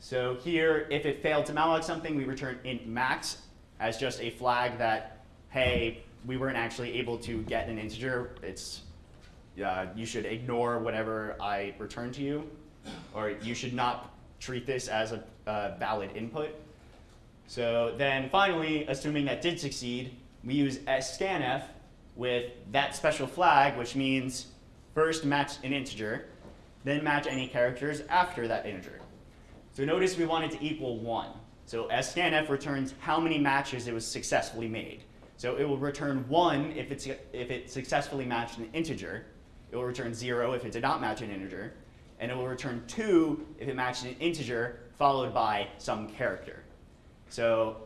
So here, if it failed to malloc something, we return int max as just a flag that, hey, we weren't actually able to get an integer. It's uh, you should ignore whatever I return to you, or you should not treat this as a, a valid input. So then finally, assuming that did succeed, we use scanf with that special flag, which means first match an integer, then match any characters after that integer. So notice we want it to equal 1. So scanf returns how many matches it was successfully made. So it will return 1 if, it's, if it successfully matched an integer. It will return 0 if it did not match an integer. And it will return 2 if it matched an integer followed by some character. So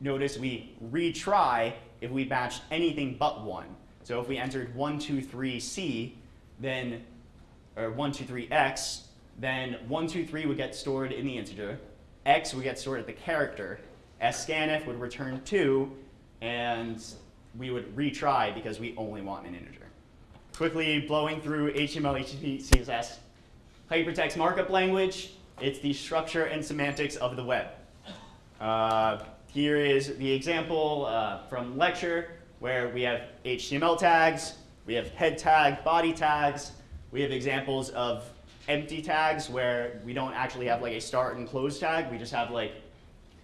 notice we retry if we matched anything but 1. So if we entered 1, 2, 3, C, then, or 1, 2, 3, X, then 1, 2, 3 would get stored in the integer, X would get stored at the character, scanf would return 2, and we would retry because we only want an integer. Quickly blowing through HTML, HTTP, CSS. Hypertext markup language, it's the structure and semantics of the web. Uh, here is the example uh, from lecture where we have HTML tags, we have head tag, body tags, we have examples of empty tags where we don't actually have like a start and close tag, we just have like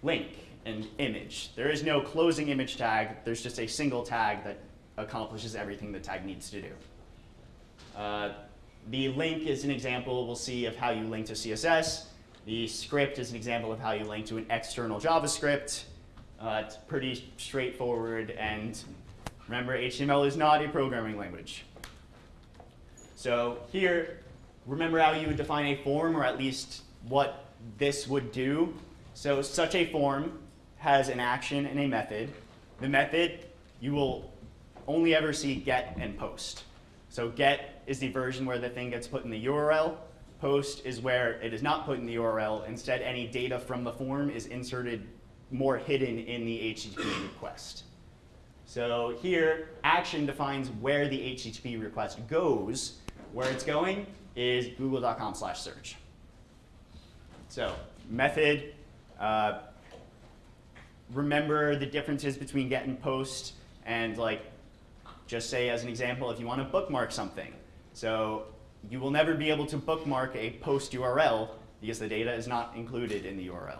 link and image. There is no closing image tag, there's just a single tag that accomplishes everything the tag needs to do. Uh, the link is an example we'll see of how you link to CSS. The script is an example of how you link to an external JavaScript. Uh, it's pretty straightforward and Remember, HTML is not a programming language. So here, remember how you would define a form, or at least what this would do? So such a form has an action and a method. The method, you will only ever see get and post. So get is the version where the thing gets put in the URL. Post is where it is not put in the URL. Instead, any data from the form is inserted more hidden in the HTTP request. So here, action defines where the HTTP request goes. Where it's going is google.com slash search. So method, uh, remember the differences between get and post, and like, just say as an example, if you want to bookmark something. So you will never be able to bookmark a post URL because the data is not included in the URL.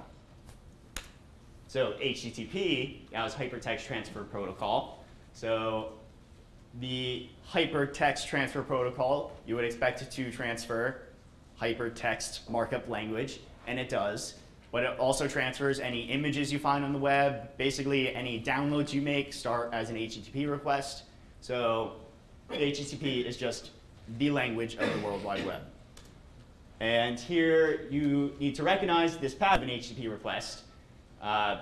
So HTTP now is Hypertext Transfer Protocol. So the Hypertext Transfer Protocol, you would expect it to transfer hypertext markup language, and it does. But it also transfers any images you find on the web. Basically, any downloads you make start as an HTTP request. So HTTP is just the language of the World Wide Web. And here you need to recognize this path of an HTTP request. Uh,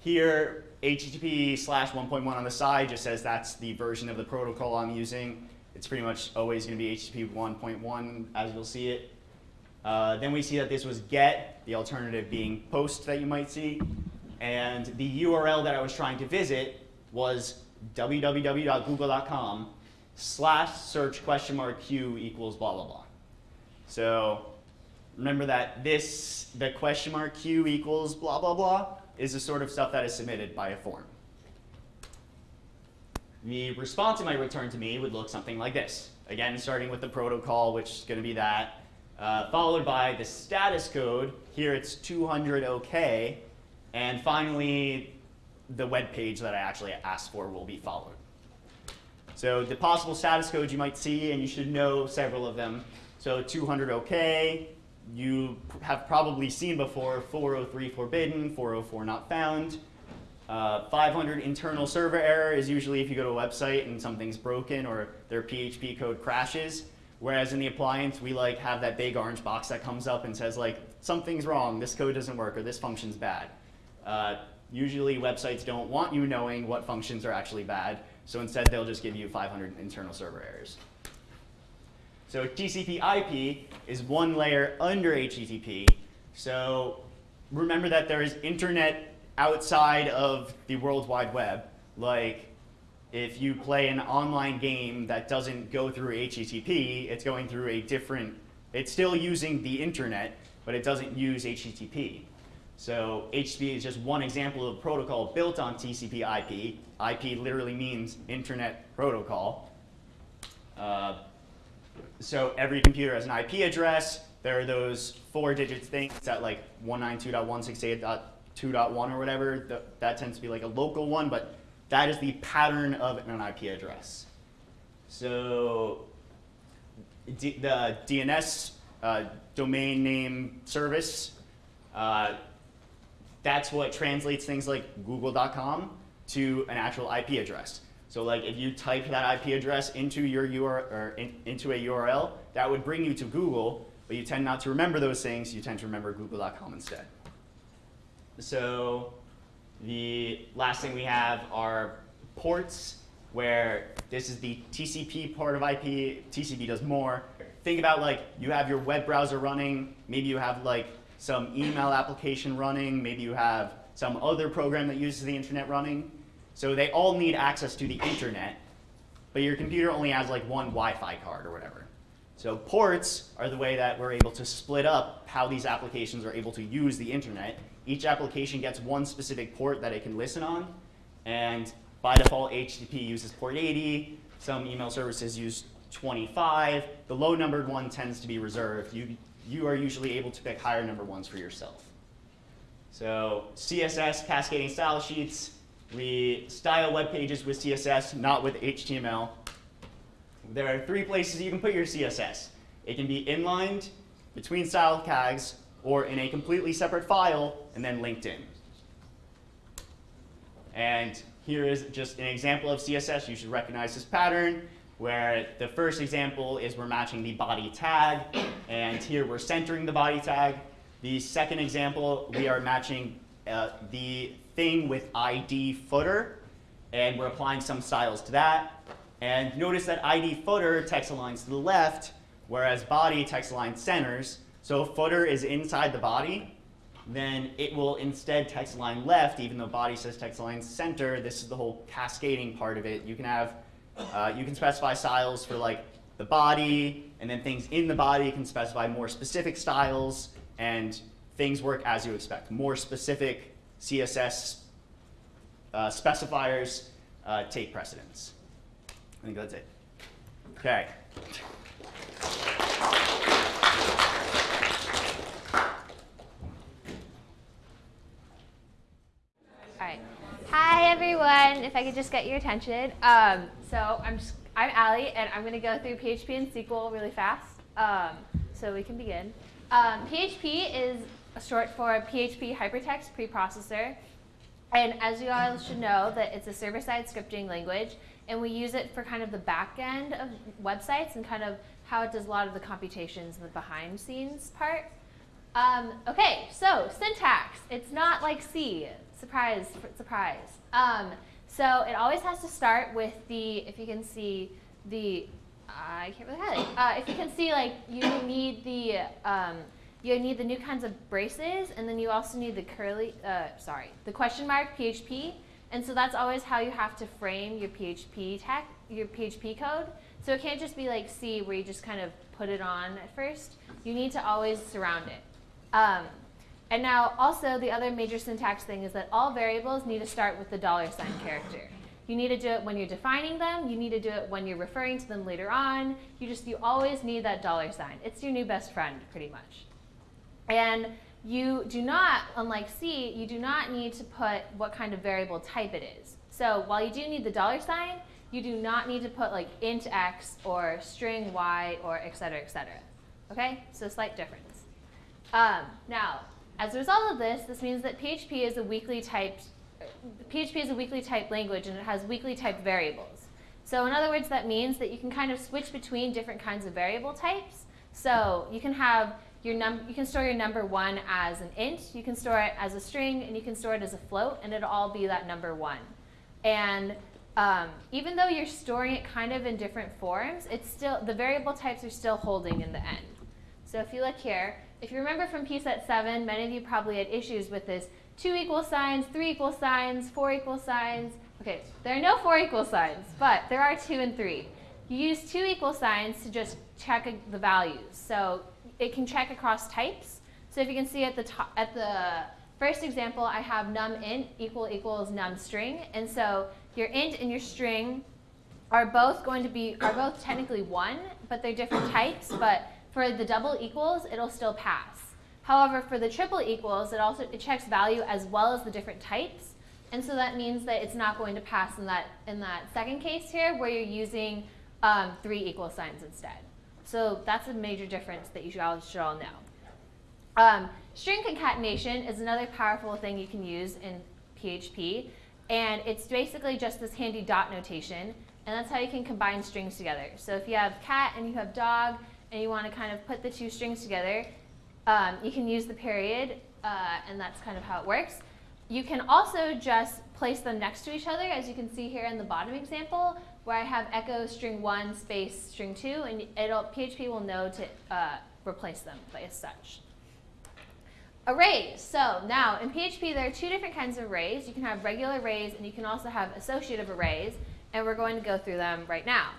here, HTTP slash 1.1 on the side just says that's the version of the protocol I'm using. It's pretty much always going to be HTTP 1.1 as you'll see it. Uh, then we see that this was get, the alternative being post that you might see. And the URL that I was trying to visit was www.google.com slash search question mark q equals blah, blah, blah. So remember that this, the question mark q equals blah, blah, blah, is the sort of stuff that is submitted by a form. The response it might return to me would look something like this. Again, starting with the protocol, which is going to be that, uh, followed by the status code. Here it's 200 OK. And finally, the web page that I actually asked for will be followed. So the possible status codes you might see, and you should know several of them. So 200 OK, you have probably seen before 403 forbidden, 404 not found. Uh, 500 internal server error is usually if you go to a website and something's broken or their PHP code crashes. Whereas in the appliance, we like have that big orange box that comes up and says like, something's wrong, this code doesn't work, or this function's bad. Uh, usually websites don't want you knowing what functions are actually bad, so instead they'll just give you 500 internal server errors. So TCP IP is one layer under HTTP. So remember that there is internet outside of the World Wide Web. Like if you play an online game that doesn't go through HTTP, it's going through a different, it's still using the internet, but it doesn't use HTTP. So HTTP is just one example of a protocol built on TCP IP. IP literally means internet protocol. Uh, so every computer has an IP address. There are those four digit things at like 192.168.2.1 or whatever. That tends to be like a local one, but that is the pattern of an IP address. So D the DNS uh, domain name service, uh, that's what translates things like google.com to an actual IP address. So like if you type that IP address into your or in, into a URL, that would bring you to Google, but you tend not to remember those things. You tend to remember google.com instead. So the last thing we have are ports, where this is the TCP part of IP. TCP does more. Think about like you have your web browser running. Maybe you have like some email application running. Maybe you have some other program that uses the internet running. So they all need access to the internet, but your computer only has like one Wi-Fi card or whatever. So ports are the way that we're able to split up how these applications are able to use the internet. Each application gets one specific port that it can listen on, and by default, HTTP uses port 80. Some email services use 25. The low numbered one tends to be reserved. You, you are usually able to pick higher number ones for yourself. So CSS, cascading style sheets, we style web pages with CSS, not with HTML. There are three places you can put your CSS. It can be inlined between style tags or in a completely separate file and then linked in. And here is just an example of CSS. You should recognize this pattern where the first example is we're matching the body tag, and here we're centering the body tag. The second example, we are matching uh, the thing with ID footer, and we're applying some styles to that. And notice that ID footer text aligns to the left, whereas body text aligns centers. So if footer is inside the body, then it will instead text align left, even though body says text align center. This is the whole cascading part of it. You can have, uh, you can specify styles for like the body, and then things in the body can specify more specific styles, and things work as you expect. More specific CSS uh, specifiers uh, take precedence. I think that's it. Okay. All right. Hi, everyone. If I could just get your attention. Um, so I'm just, I'm Allie, and I'm going to go through PHP and SQL really fast um, so we can begin. Um, PHP is a short for PHP Hypertext Preprocessor. And as you all should know, that it's a server-side scripting language, and we use it for kind of the back end of websites and kind of how it does a lot of the computations, in the behind scenes part. Um, okay, so syntax. It's not like C. Surprise, surprise. Um, so it always has to start with the, if you can see the, I can't really highlight. Uh, if you can see, like, you need the, um, you need the new kinds of braces, and then you also need the curly, uh, sorry, the question mark PHP. And so that's always how you have to frame your PHP tech, your PHP code. So it can't just be like C where you just kind of put it on at first. You need to always surround it. Um, and now also the other major syntax thing is that all variables need to start with the dollar sign character. You need to do it when you're defining them. You need to do it when you're referring to them later on. You just, you always need that dollar sign. It's your new best friend, pretty much. And you do not, unlike C, you do not need to put what kind of variable type it is. So while you do need the dollar sign, you do not need to put like int x or string y or et cetera, et cetera. Okay, so slight difference. Um, now, as a result of this, this means that PHP is a weakly typed, PHP is a weakly typed language and it has weakly typed variables. So in other words, that means that you can kind of switch between different kinds of variable types. So you can have your num you can store your number one as an int, you can store it as a string, and you can store it as a float, and it'll all be that number one. And um, even though you're storing it kind of in different forms, it's still the variable types are still holding in the end. So if you look here, if you remember from PSET 7, many of you probably had issues with this 2 equal signs, 3 equal signs, 4 equal signs. Okay, there are no 4 equal signs, but there are 2 and 3. You use 2 equal signs to just check the values. So it can check across types. So if you can see at the top, at the first example, I have num int equal equals num string, and so your int and your string are both going to be are both technically one, but they're different types. But for the double equals, it'll still pass. However, for the triple equals, it also it checks value as well as the different types, and so that means that it's not going to pass in that in that second case here, where you're using um, three equal signs instead. So that's a major difference that you should all, should all know. Um, string concatenation is another powerful thing you can use in PHP. And it's basically just this handy dot notation. And that's how you can combine strings together. So if you have cat and you have dog, and you want to kind of put the two strings together, um, you can use the period, uh, and that's kind of how it works. You can also just place them next to each other, as you can see here in the bottom example, where I have echo string one space string two, and it'll, PHP will know to uh, replace them by such. Arrays. So now in PHP there are two different kinds of arrays. You can have regular arrays and you can also have associative arrays, and we're going to go through them right now.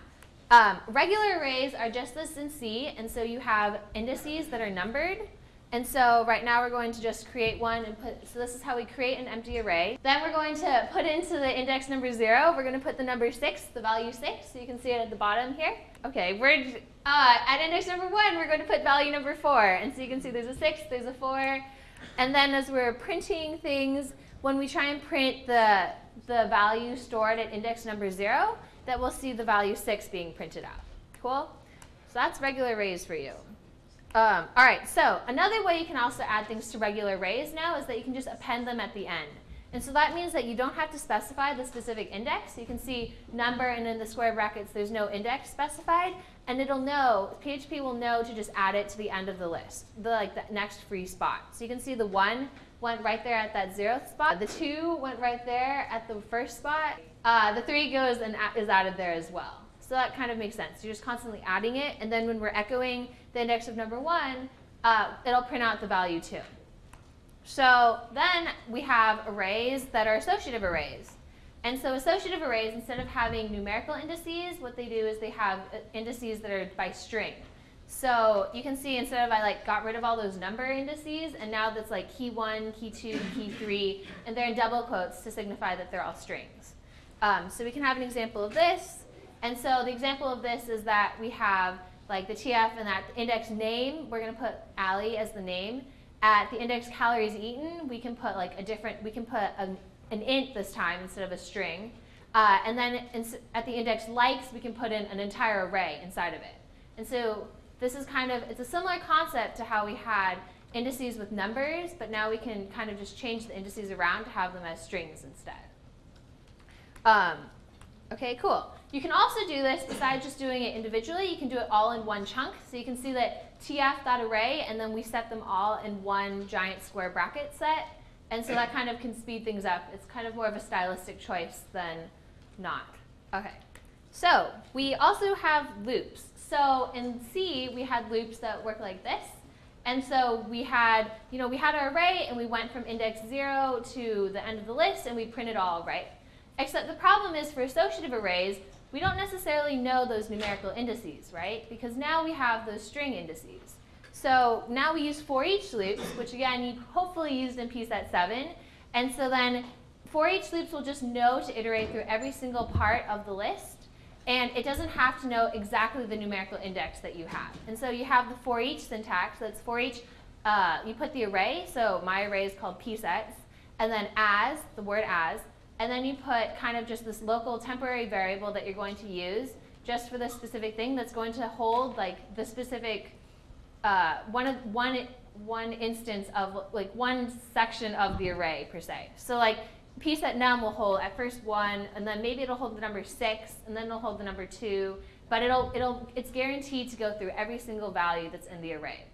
Um, regular arrays are just this in C, and so you have indices that are numbered, and so right now we're going to just create one and put, so this is how we create an empty array. Then we're going to put into the index number zero, we're going to put the number six, the value six, so you can see it at the bottom here. Okay, we're, uh, at index number one, we're going to put value number four. And so you can see there's a six, there's a four. And then as we're printing things, when we try and print the, the value stored at index number zero, that we'll see the value six being printed out. Cool? So that's regular arrays for you. Um, all right, so another way you can also add things to regular arrays now is that you can just append them at the end. And so that means that you don't have to specify the specific index. You can see number and in the square brackets there's no index specified. And it'll know, PHP will know to just add it to the end of the list, the like the next free spot. So you can see the one went right there at that zeroth spot. The two went right there at the first spot. Uh, the three goes and is added there as well. So that kind of makes sense. You're just constantly adding it. And then when we're echoing the index of number one, uh, it'll print out the value too. So then we have arrays that are associative arrays. And so associative arrays, instead of having numerical indices, what they do is they have uh, indices that are by string. So you can see instead of I like got rid of all those number indices, and now that's like key one, key two, key three, and they're in double quotes to signify that they're all strings. Um, so we can have an example of this. And so the example of this is that we have like the TF and that index name, we're going to put Allie as the name. At the index calories eaten, we can put like a different, we can put a, an int this time instead of a string. Uh, and then at the index likes, we can put in an entire array inside of it. And so this is kind of, it's a similar concept to how we had indices with numbers, but now we can kind of just change the indices around to have them as strings instead. Um, okay, cool. You can also do this, besides just doing it individually, you can do it all in one chunk. So you can see that tf.array, and then we set them all in one giant square bracket set. And so that kind of can speed things up. It's kind of more of a stylistic choice than not. Okay. So we also have loops. So in C, we had loops that work like this. And so we had, you know, we had our array and we went from index zero to the end of the list and we printed all, right? Except the problem is for associative arrays, we don't necessarily know those numerical indices, right? Because now we have those string indices. So now we use for each loops, which again you hopefully used in pset 7. And so then for each loops will just know to iterate through every single part of the list. And it doesn't have to know exactly the numerical index that you have. And so you have the for each syntax. That's for each, uh, you put the array. So my array is called psets. And then as, the word as. And then you put kind of just this local temporary variable that you're going to use just for this specific thing that's going to hold like the specific uh, one, one, one instance of like one section of the array per se. So like piece at num will hold at first one, and then maybe it'll hold the number six, and then it'll hold the number two, but it'll, it'll, it's guaranteed to go through every single value that's in the array.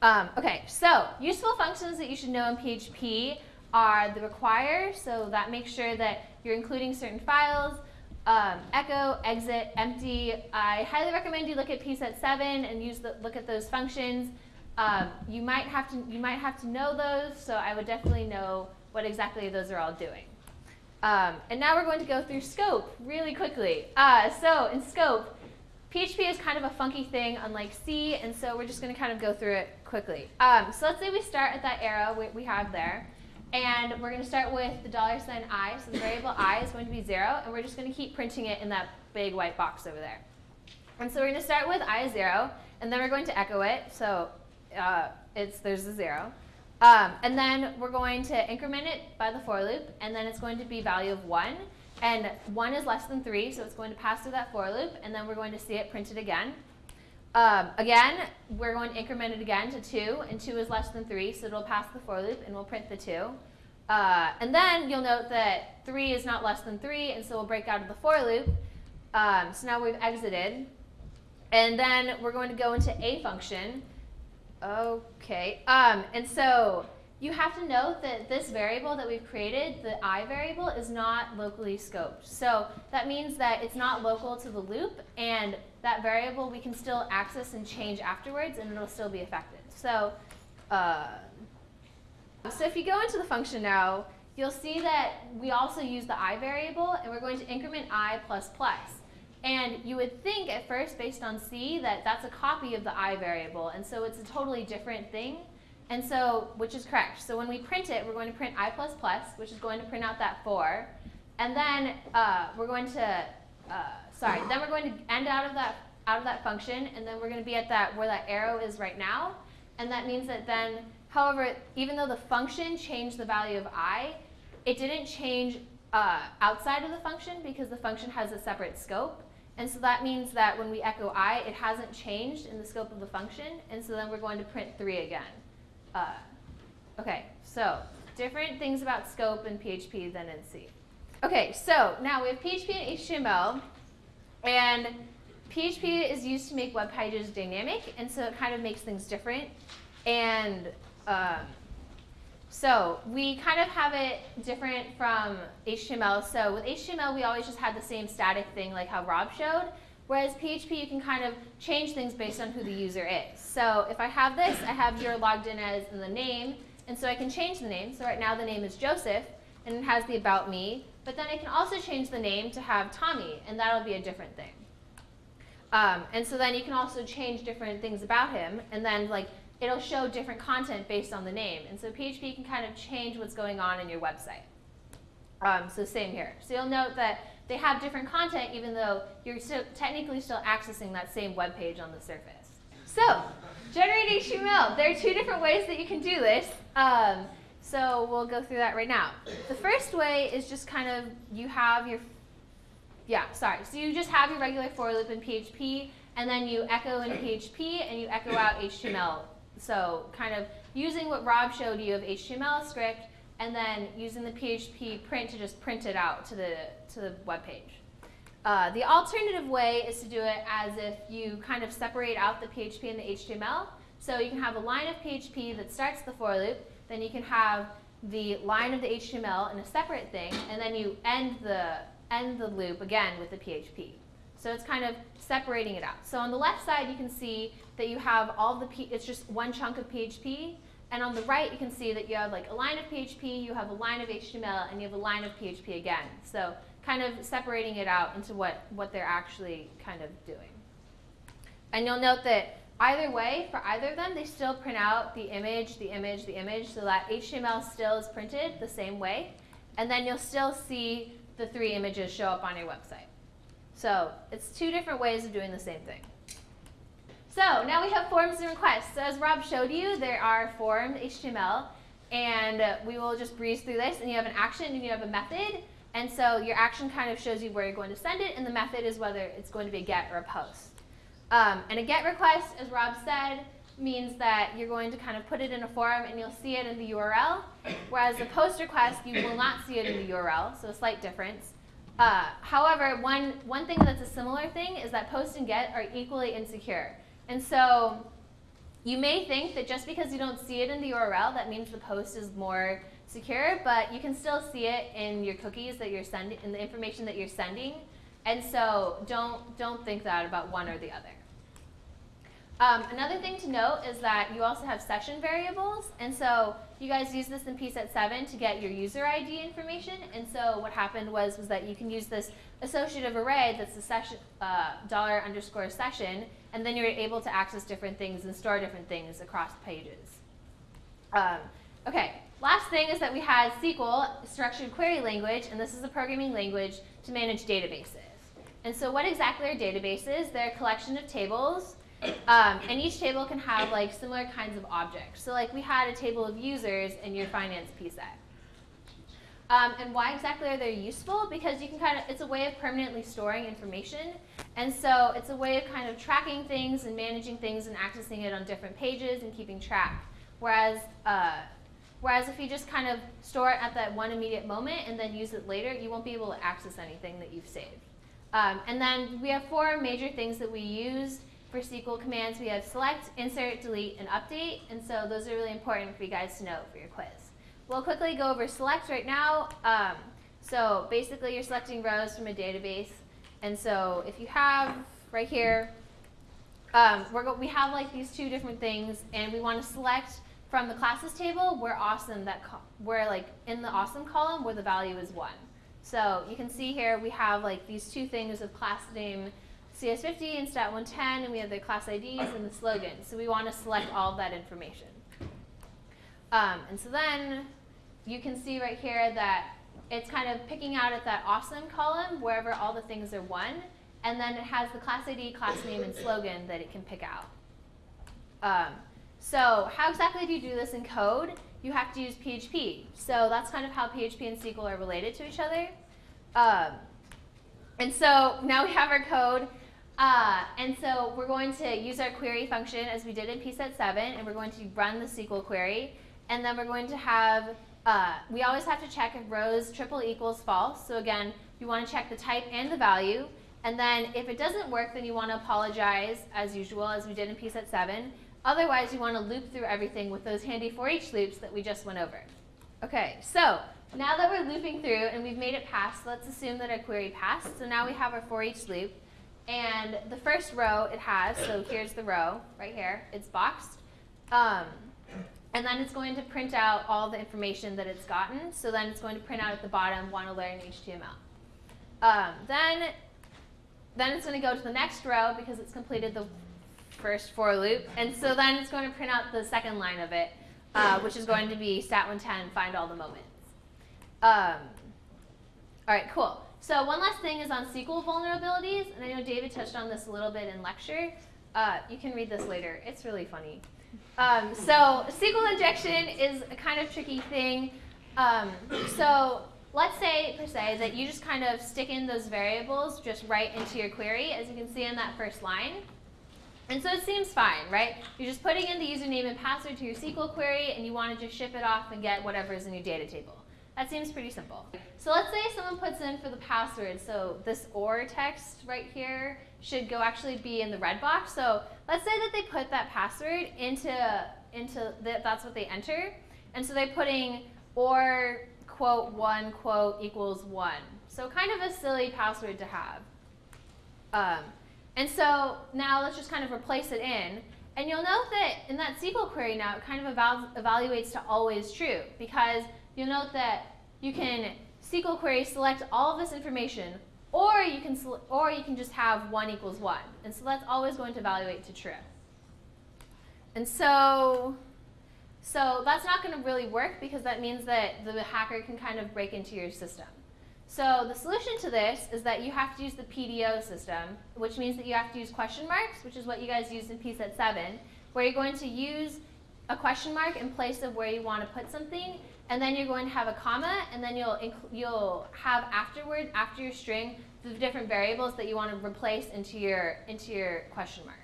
Um, okay, so useful functions that you should know in PHP are the require, so that makes sure that you're including certain files, um, echo, exit, empty. I highly recommend you look at pset 7 and use the, look at those functions. Um, you might have to you might have to know those, so I would definitely know what exactly those are all doing. Um, and now we're going to go through scope really quickly. Uh, so in scope, PHP is kind of a funky thing unlike C, and so we're just going to kind of go through it quickly. Um, so let's say we start at that arrow we, we have there. And we're going to start with the dollar sign i. So the variable i is going to be 0, and we're just going to keep printing it in that big white box over there. And so we're going to start with i is 0, and then we're going to echo it. So uh, it's there's a 0. Um, and then we're going to increment it by the for loop, and then it's going to be value of 1. And 1 is less than 3, so it's going to pass through that for loop, and then we're going to see it printed again. Um, again, we're going to increment it again to 2, and 2 is less than 3, so it'll pass the for loop, and we'll print the 2. Uh, and then you'll note that 3 is not less than 3, and so we'll break out of the for loop. Um, so now we've exited. And then we're going to go into a function. Okay, um, and so you have to note that this variable that we've created, the i variable, is not locally scoped. So that means that it's not local to the loop, and that variable we can still access and change afterwards, and it'll still be effective. So, uh, so if you go into the function now, you'll see that we also use the i variable, and we're going to increment i plus plus. And you would think at first, based on C, that that's a copy of the i variable, and so it's a totally different thing. And so, which is correct. So when we print it, we're going to print i plus plus, which is going to print out that 4. And then uh, we're going to, uh, sorry, then we're going to end out of that out of that function, and then we're going to be at that where that arrow is right now. And that means that then, however, even though the function changed the value of i, it didn't change uh, outside of the function because the function has a separate scope. And so that means that when we echo i, it hasn't changed in the scope of the function. And so then we're going to print 3 again. Uh, okay, so different things about scope in PHP than in C. Okay, so now we have PHP and HTML, and PHP is used to make web pages dynamic, and so it kind of makes things different. And um, so we kind of have it different from HTML. So with HTML, we always just had the same static thing like how Rob showed. Whereas PHP, you can kind of change things based on who the user is. So if I have this, I have you're logged in as the name, and so I can change the name. So right now the name is Joseph, and it has the about me. But then I can also change the name to have Tommy, and that'll be a different thing. Um, and so then you can also change different things about him, and then like it'll show different content based on the name. And so PHP can kind of change what's going on in your website. Um, so same here. So you'll note that they have different content even though you're still technically still accessing that same web page on the surface. So generate HTML. There are two different ways that you can do this. Um, so we'll go through that right now. The first way is just kind of you have your yeah, sorry. So you just have your regular for loop in PHP, and then you echo in PHP, and you echo out HTML. So kind of using what Rob showed you of HTML script, and then using the PHP print to just print it out to the, to the web page. Uh, the alternative way is to do it as if you kind of separate out the PHP and the HTML. So you can have a line of PHP that starts the for loop, then you can have the line of the HTML in a separate thing, and then you end the end the loop again with the PHP. So it's kind of separating it out. So on the left side, you can see that you have all the, P it's just one chunk of PHP. And on the right, you can see that you have like a line of PHP, you have a line of HTML, and you have a line of PHP again. So kind of separating it out into what, what they're actually kind of doing. And you'll note that either way, for either of them, they still print out the image, the image, the image, so that HTML still is printed the same way. And then you'll still see the three images show up on your website. So it's two different ways of doing the same thing. So now we have forms and requests. So as Rob showed you, there are form HTML, and we will just breeze through this. And you have an action and you have a method. And so your action kind of shows you where you're going to send it, and the method is whether it's going to be a get or a post. Um, and a get request, as Rob said, means that you're going to kind of put it in a form and you'll see it in the URL, whereas a post request, you will not see it in the URL, so a slight difference. Uh, however, one, one thing that's a similar thing is that post and get are equally insecure. And so you may think that just because you don't see it in the URL, that means the post is more secure, but you can still see it in your cookies that you're sending, in the information that you're sending. And so don't, don't think that about one or the other. Um, another thing to note is that you also have session variables, and so you guys use this in PSET 7 to get your user ID information, and so what happened was, was that you can use this associative array that's the session, uh, dollar underscore session, and then you're able to access different things and store different things across pages. Um, okay, last thing is that we had SQL, structured query language, and this is a programming language to manage databases. And so what exactly are databases? They're a collection of tables um, and each table can have like similar kinds of objects. So like we had a table of users in your finance PSET. Um, and why exactly are they useful? Because you can kind of, it's a way of permanently storing information. And so it's a way of kind of tracking things and managing things and accessing it on different pages and keeping track. Whereas, uh, whereas if you just kind of store it at that one immediate moment and then use it later, you won't be able to access anything that you've saved. Um, and then we have four major things that we use for SQL commands, we have select, insert, delete, and update. And so those are really important for you guys to know for your quiz. We'll quickly go over select right now. Um, so basically, you're selecting rows from a database. And so if you have right here, um, we have like these two different things, and we want to select from the classes table where awesome that where like in the awesome column where the value is one. So you can see here we have like these two things of class name CS50 and stat 110, and we have the class IDs and the slogan. So we want to select all of that information. Um, and so then you can see right here that it's kind of picking out at that awesome column wherever all the things are one, and then it has the class ID, class name, and slogan that it can pick out. Um, so how exactly do you do this in code? You have to use PHP. So that's kind of how PHP and SQL are related to each other. Um, and so now we have our code. Uh, and so we're going to use our query function as we did in PSET 7, and we're going to run the SQL query. And then we're going to have uh, we always have to check if rows triple equals false. So again, you want to check the type and the value. And then if it doesn't work, then you want to apologize as usual, as we did in PSET 7. Otherwise, you want to loop through everything with those handy for each loops that we just went over. Okay, so now that we're looping through and we've made it pass, let's assume that our query passed. So now we have our for each loop. And the first row it has, so here's the row right here, it's boxed. Um, and then it's going to print out all the information that it's gotten. So then it's going to print out at the bottom, want to learn HTML. Um, then, then it's going to go to the next row because it's completed the first for loop. And so then it's going to print out the second line of it, uh, which is going to be stat110, find all the moments. Um, all right, cool. So one last thing is on SQL vulnerabilities, and I know David touched on this a little bit in lecture. Uh, you can read this later. It's really funny. Um, so SQL injection is a kind of tricky thing. Um, so let's say, per se, that you just kind of stick in those variables just right into your query, as you can see in that first line. And so it seems fine, right? You're just putting in the username and password to your SQL query, and you want to just ship it off and get whatever is in your data table. That seems pretty simple. So let's say someone puts in for the password. So this OR text right here should go actually be in the red box. So let's say that they put that password into, into the, that's what they enter. And so they're putting OR quote one quote equals one. So kind of a silly password to have. Um, and so now let's just kind of replace it in. And you'll note that in that SQL query now, it kind of eval evaluates to always true because you'll note that you can SQL query select all of this information, or you can or you can just have one equals one, and so that's always going to evaluate to true. And so, so that's not going to really work because that means that the hacker can kind of break into your system. So the solution to this is that you have to use the PDO system, which means that you have to use question marks, which is what you guys used in PSET 7, where you're going to use a question mark in place of where you want to put something, and then you're going to have a comma, and then you'll, you'll have afterward, after your string, the different variables that you want to replace into your, into your question mark.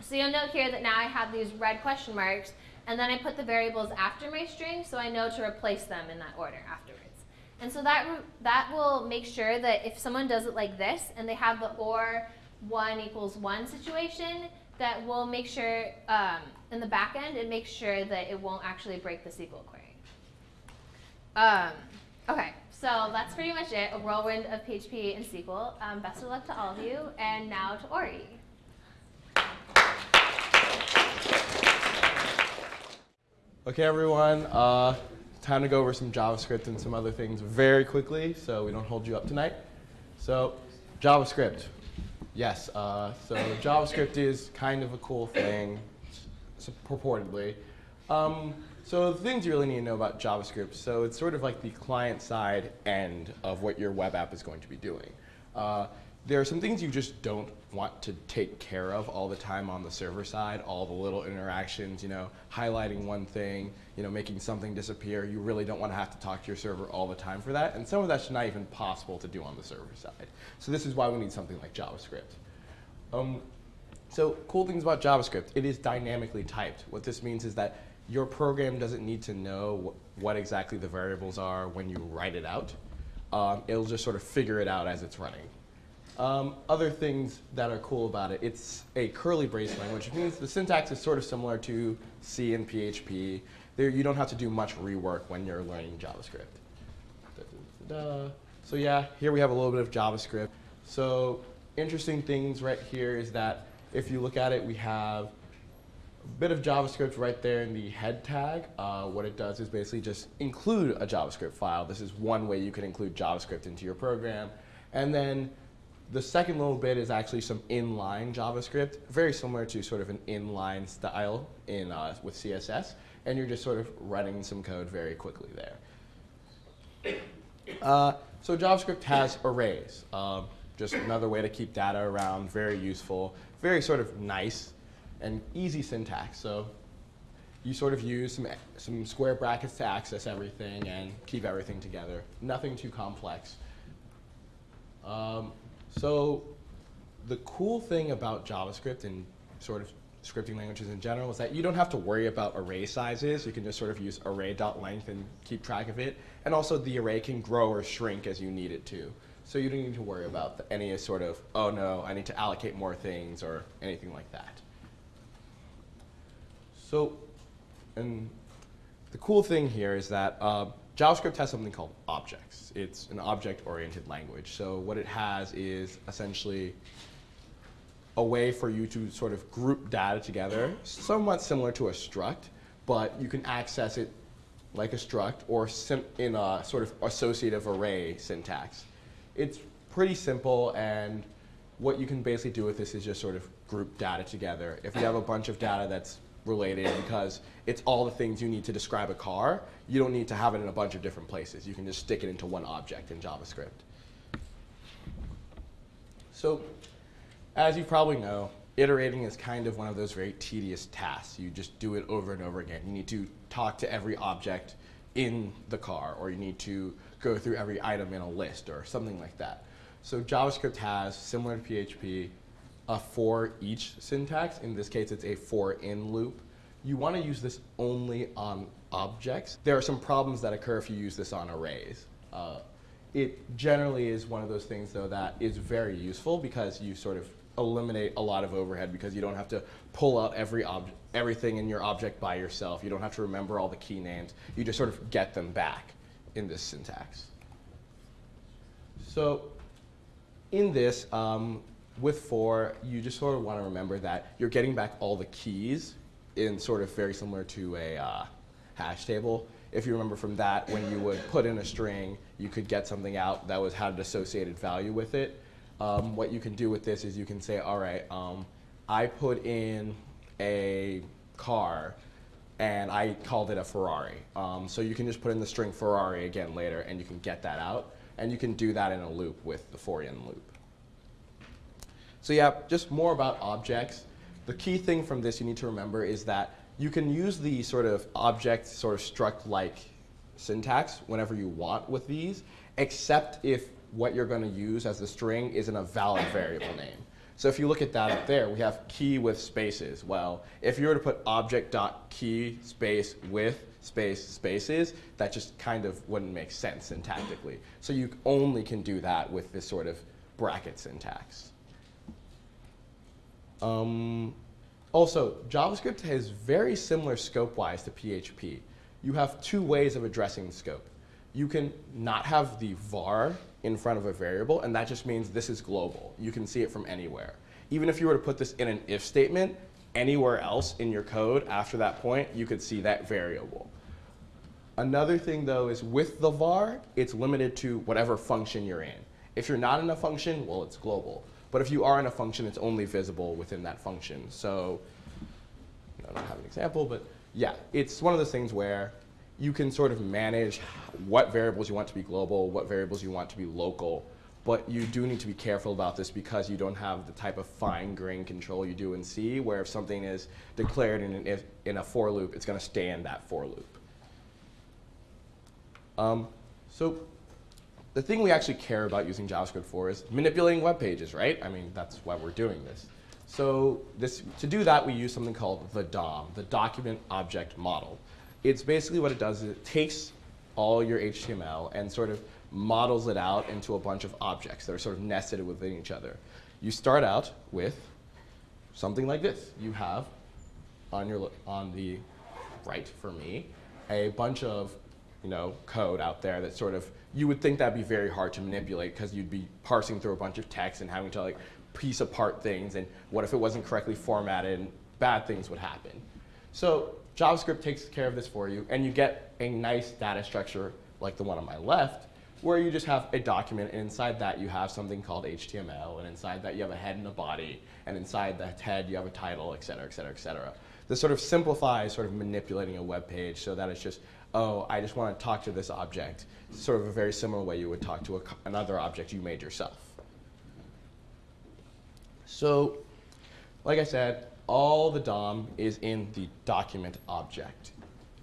So you'll note here that now I have these red question marks, and then I put the variables after my string, so I know to replace them in that order afterwards. And so that, that will make sure that if someone does it like this, and they have the or 1 equals 1 situation, that will make sure, um, in the back end, it makes sure that it won't actually break the SQL query. Um, okay, so that's pretty much it, a whirlwind of PHP and SQL. Um, best of luck to all of you, and now to Ori. Okay, everyone, uh, time to go over some JavaScript and some other things very quickly so we don't hold you up tonight. So, JavaScript. Yes, uh, so JavaScript is kind of a cool thing, purportedly. Um, so the things you really need to know about JavaScript, so it's sort of like the client side end of what your web app is going to be doing. Uh, there are some things you just don't want to take care of all the time on the server side, all the little interactions, you know, highlighting one thing, you know, making something disappear. You really don't want to have to talk to your server all the time for that, and some of that's not even possible to do on the server side. So this is why we need something like JavaScript. Um, so cool things about JavaScript, it is dynamically typed. What this means is that your program doesn't need to know wh what exactly the variables are when you write it out. Um, it'll just sort of figure it out as it's running. Um, other things that are cool about it, it's a curly brace language, which means the syntax is sort of similar to C and PHP. There, you don't have to do much rework when you're learning JavaScript. Da, da, da, so yeah, here we have a little bit of JavaScript. So interesting things right here is that if you look at it, we have bit of JavaScript right there in the head tag. Uh, what it does is basically just include a JavaScript file. This is one way you can include JavaScript into your program. And then the second little bit is actually some inline JavaScript, very similar to sort of an inline style in, uh, with CSS. And you're just sort of running some code very quickly there. Uh, so JavaScript has arrays. Um, just another way to keep data around, very useful, very sort of nice and easy syntax. So you sort of use some, some square brackets to access everything and keep everything together. Nothing too complex. Um, so the cool thing about JavaScript and sort of scripting languages in general is that you don't have to worry about array sizes. You can just sort of use array.length and keep track of it. And also the array can grow or shrink as you need it to. So you don't need to worry about any sort of, oh no, I need to allocate more things or anything like that. So, and the cool thing here is that uh, JavaScript has something called objects. It's an object-oriented language. So what it has is essentially a way for you to sort of group data together, somewhat similar to a struct, but you can access it like a struct or in a sort of associative array syntax. It's pretty simple, and what you can basically do with this is just sort of group data together. If you have a bunch of data that's related because it's all the things you need to describe a car, you don't need to have it in a bunch of different places. You can just stick it into one object in JavaScript. So as you probably know, iterating is kind of one of those very tedious tasks. You just do it over and over again. You need to talk to every object in the car, or you need to go through every item in a list, or something like that. So JavaScript has, similar to PHP, a for each syntax. In this case, it's a for in loop. You want to use this only on objects. There are some problems that occur if you use this on arrays. Uh, it generally is one of those things, though, that is very useful because you sort of eliminate a lot of overhead because you don't have to pull out every everything in your object by yourself. You don't have to remember all the key names. You just sort of get them back in this syntax. So in this, um, with for, you just sort of want to remember that you're getting back all the keys in sort of very similar to a uh, hash table. If you remember from that, when you would put in a string, you could get something out that was had an associated value with it. Um, what you can do with this is you can say, all right, um, I put in a car and I called it a Ferrari. Um, so you can just put in the string Ferrari again later and you can get that out. And you can do that in a loop with the for in loop. So yeah, just more about objects. The key thing from this you need to remember is that you can use the sort of object sort of struct-like syntax whenever you want with these, except if what you're going to use as the string isn't a valid variable name. So if you look at that up there, we have key with spaces. Well, if you were to put object.key space with space spaces, that just kind of wouldn't make sense syntactically. So you only can do that with this sort of bracket syntax. Um, also, JavaScript has very similar scope-wise to PHP. You have two ways of addressing scope. You can not have the var in front of a variable, and that just means this is global. You can see it from anywhere. Even if you were to put this in an if statement, anywhere else in your code after that point, you could see that variable. Another thing, though, is with the var, it's limited to whatever function you're in. If you're not in a function, well, it's global. But if you are in a function, it's only visible within that function. So I don't have an example, but yeah, it's one of those things where you can sort of manage what variables you want to be global, what variables you want to be local. But you do need to be careful about this because you don't have the type of fine-grained control you do in C, where if something is declared in, an in a for loop, it's going to stay in that for loop. Um, so the thing we actually care about using JavaScript for is manipulating web pages, right? I mean, that's why we're doing this. So this, to do that, we use something called the DOM, the Document Object Model. It's basically what it does is it takes all your HTML and sort of models it out into a bunch of objects that are sort of nested within each other. You start out with something like this. You have on your on the right for me a bunch of you know code out there that sort of you would think that'd be very hard to manipulate because you'd be parsing through a bunch of text and having to like piece apart things and what if it wasn't correctly formatted and bad things would happen. So JavaScript takes care of this for you, and you get a nice data structure like the one on my left, where you just have a document, and inside that you have something called HTML, and inside that you have a head and a body, and inside that head you have a title, et cetera, et cetera, et cetera. This sort of simplifies sort of manipulating a web page so that it's just, oh, I just want to talk to this object. sort of a very similar way you would talk to a, another object you made yourself. So, like I said, all the DOM is in the document object.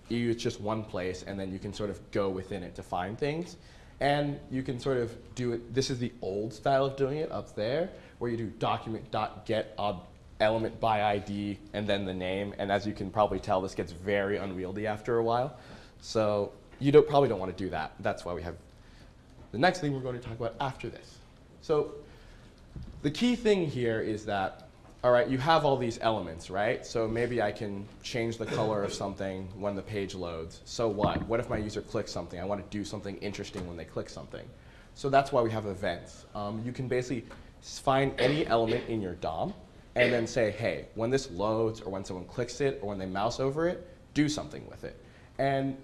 It's just one place, and then you can sort of go within it to find things. And you can sort of do it, this is the old style of doing it up there, where you do document.get element by ID and then the name. And as you can probably tell, this gets very unwieldy after a while. So you don't, probably don't want to do that. That's why we have the next thing we're going to talk about after this. So the key thing here is that, all right, you have all these elements, right? So maybe I can change the color of something when the page loads. So what? What if my user clicks something? I want to do something interesting when they click something. So that's why we have events. Um, you can basically find any element in your DOM and then say, hey, when this loads or when someone clicks it or when they mouse over it, do something with it. And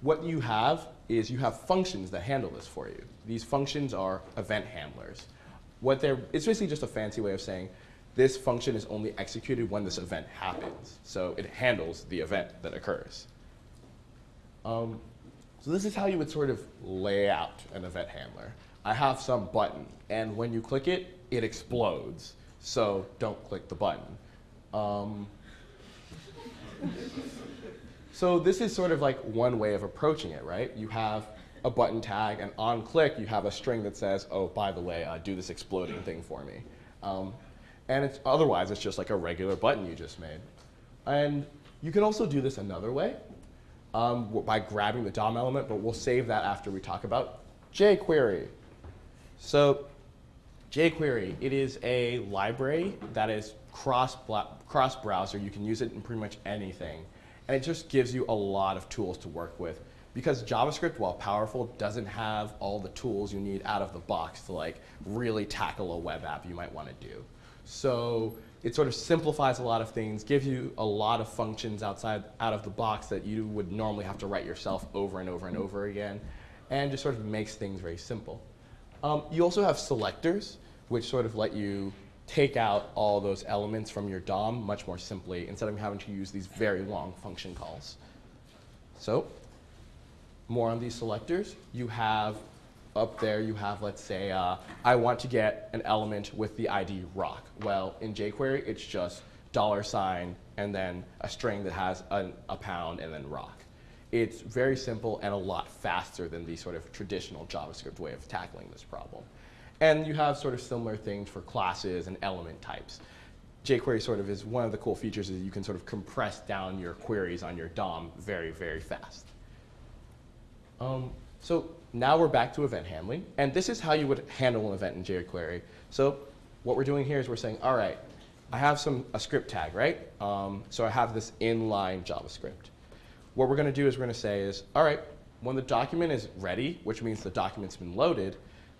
what you have is you have functions that handle this for you. These functions are event handlers. What they're, it's basically just a fancy way of saying this function is only executed when this event happens. So it handles the event that occurs. Um, so this is how you would sort of lay out an event handler. I have some button, and when you click it, it explodes. So don't click the button. Um, so this is sort of like one way of approaching it, right? You have a button tag, and on click, you have a string that says, oh, by the way, uh, do this exploding thing for me. Um, and it's, otherwise, it's just like a regular button you just made. And you can also do this another way um, by grabbing the DOM element, but we'll save that after we talk about jQuery. So jQuery, it is a library that is cross cross browser. You can use it in pretty much anything, and it just gives you a lot of tools to work with. Because JavaScript, while powerful, doesn't have all the tools you need out of the box to like really tackle a web app you might want to do. So it sort of simplifies a lot of things, gives you a lot of functions outside out of the box that you would normally have to write yourself over and over and over again, and just sort of makes things very simple. Um, you also have selectors, which sort of let you take out all those elements from your DOM much more simply instead of having to use these very long function calls. So, more on these selectors. You have up there, you have, let's say, uh, I want to get an element with the ID rock. Well, in jQuery, it's just dollar sign and then a string that has an, a pound and then rock. It's very simple and a lot faster than the sort of traditional JavaScript way of tackling this problem. And you have sort of similar things for classes and element types. jQuery sort of is one of the cool features is you can sort of compress down your queries on your DOM very, very fast. Um, so now we're back to event handling, and this is how you would handle an event in jQuery. So what we're doing here is we're saying, all right, I have some a script tag, right? Um, so I have this inline JavaScript. What we're going to do is we're going to say is, all right, when the document is ready, which means the document's been loaded,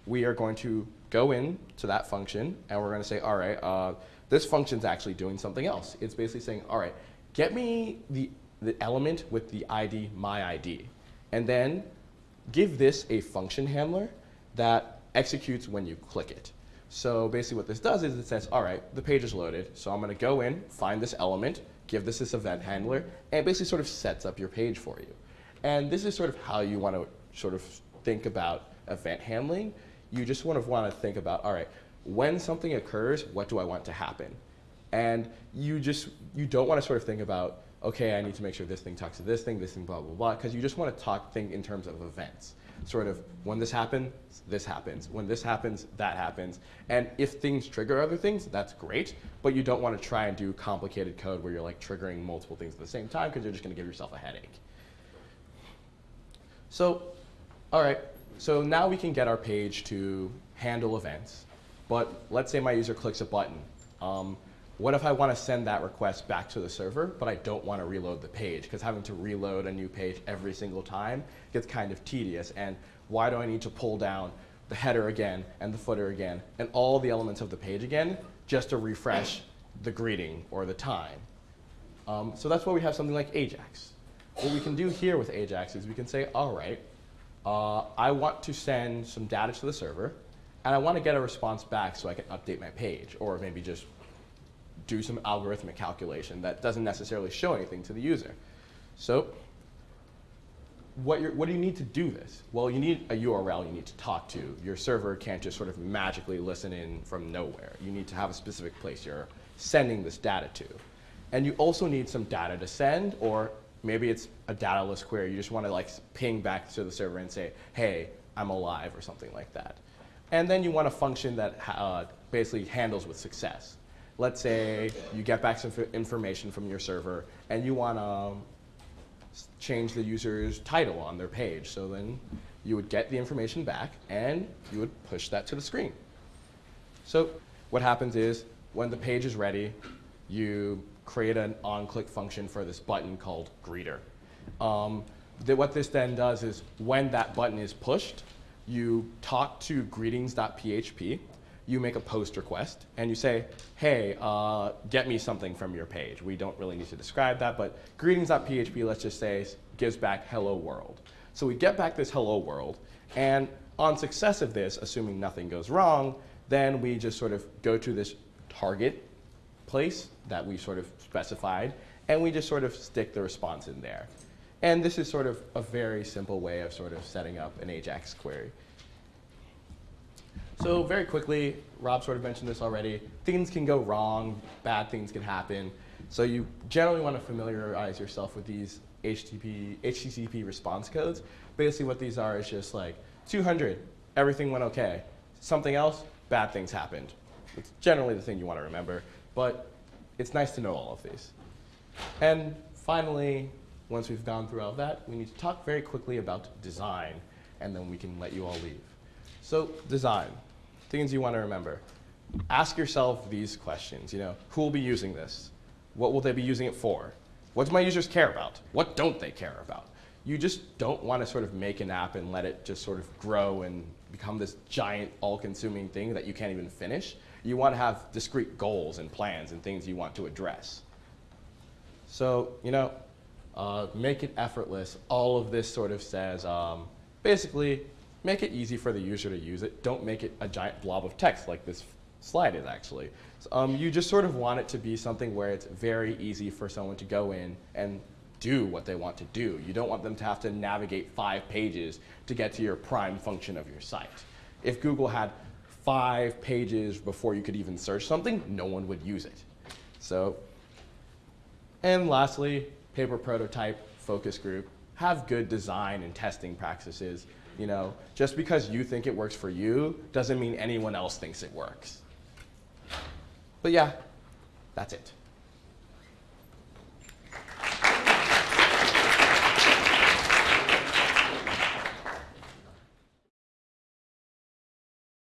we are going to go in to that function, and we're going to say, all right, uh, this function's actually doing something else. It's basically saying, all right, get me the, the element with the ID, my ID, and then give this a function handler that executes when you click it. So basically what this does is it says, all right, the page is loaded, so I'm going to go in, find this element, give this this event handler, and basically sort of sets up your page for you. And this is sort of how you want to sort of think about event handling. You just want to want to think about, all right, when something occurs, what do I want to happen? And you just, you don't want to sort of think about, okay, I need to make sure this thing talks to this thing, this thing, blah, blah, blah, because you just want to talk, think in terms of events. Sort of, when this happens, this happens. When this happens, that happens. And if things trigger other things, that's great, but you don't want to try and do complicated code where you're like triggering multiple things at the same time because you're just going to give yourself a headache. So, all right, so now we can get our page to handle events, but let's say my user clicks a button. Um, what if I want to send that request back to the server, but I don't want to reload the page? Because having to reload a new page every single time gets kind of tedious. And why do I need to pull down the header again and the footer again and all the elements of the page again just to refresh the greeting or the time? Um, so that's why we have something like Ajax. What we can do here with Ajax is we can say, all right, uh, I want to send some data to the server, and I want to get a response back so I can update my page, or maybe just do some algorithmic calculation that doesn't necessarily show anything to the user. So what, what do you need to do this? Well, you need a URL you need to talk to. Your server can't just sort of magically listen in from nowhere. You need to have a specific place you're sending this data to. And you also need some data to send, or maybe it's a dataless query. You just want to like ping back to the server and say, hey, I'm alive, or something like that. And then you want a function that uh, basically handles with success. let's say you get back some information from your server and you want to um, change the user's title on their page. So then you would get the information back and you would push that to the screen. So what happens is when the page is ready, you create an on-click function for this button called greeter. Um, th- what this then does is when that button is pushed, you talk to greetings.php, you make a post request, and you say, hey, uh, get me something from your page. We don't really need to describe that, but greetings.php, let's just say, gives back hello world. So we get back this hello world, and on success of this, assuming nothing goes wrong, then we just sort of go to this target place that we sort of specified, and we just sort of stick the response in there. And this is sort of a very simple way of sort of setting up an AJAX query. So very quickly, Rob sort of mentioned this already. Things can go wrong, bad things can happen. So you generally want to familiarize yourself with these HTTP, HTTP response codes. Basically what these are is just like 200, everything went okay. Something else, bad things happened. It's generally the thing you want to remember, but it's nice to know all of these. And finally, once we've gone through all that, we need to talk very quickly about design, and then we can let you all leave. So design, things you want to remember. Ask yourself these questions, you know, who will be using this? What will they be using it for? What do my users care about? What don't they care about? You just don't want to sort of make an app and let it just sort of grow and become this giant all-consuming thing that you can't even finish. You want to have discrete goals and plans and things you want to address. So, you know, uh, make it effortless. All of this sort of says, um, basically, make it easy for the user to use it. Don't make it a giant blob of text like this slide is actually. So, um, you just sort of want it to be something where it's very easy for someone to go in and do what they want to do. You don't want them to have to navigate five pages to get to your prime function of your site. If Google had five pages before you could even search something, no one would use it. So and lastly, paper prototype, focus group. Have good design and testing practices. You know, just because you think it works for you doesn't mean anyone else thinks it works. But yeah, that's it.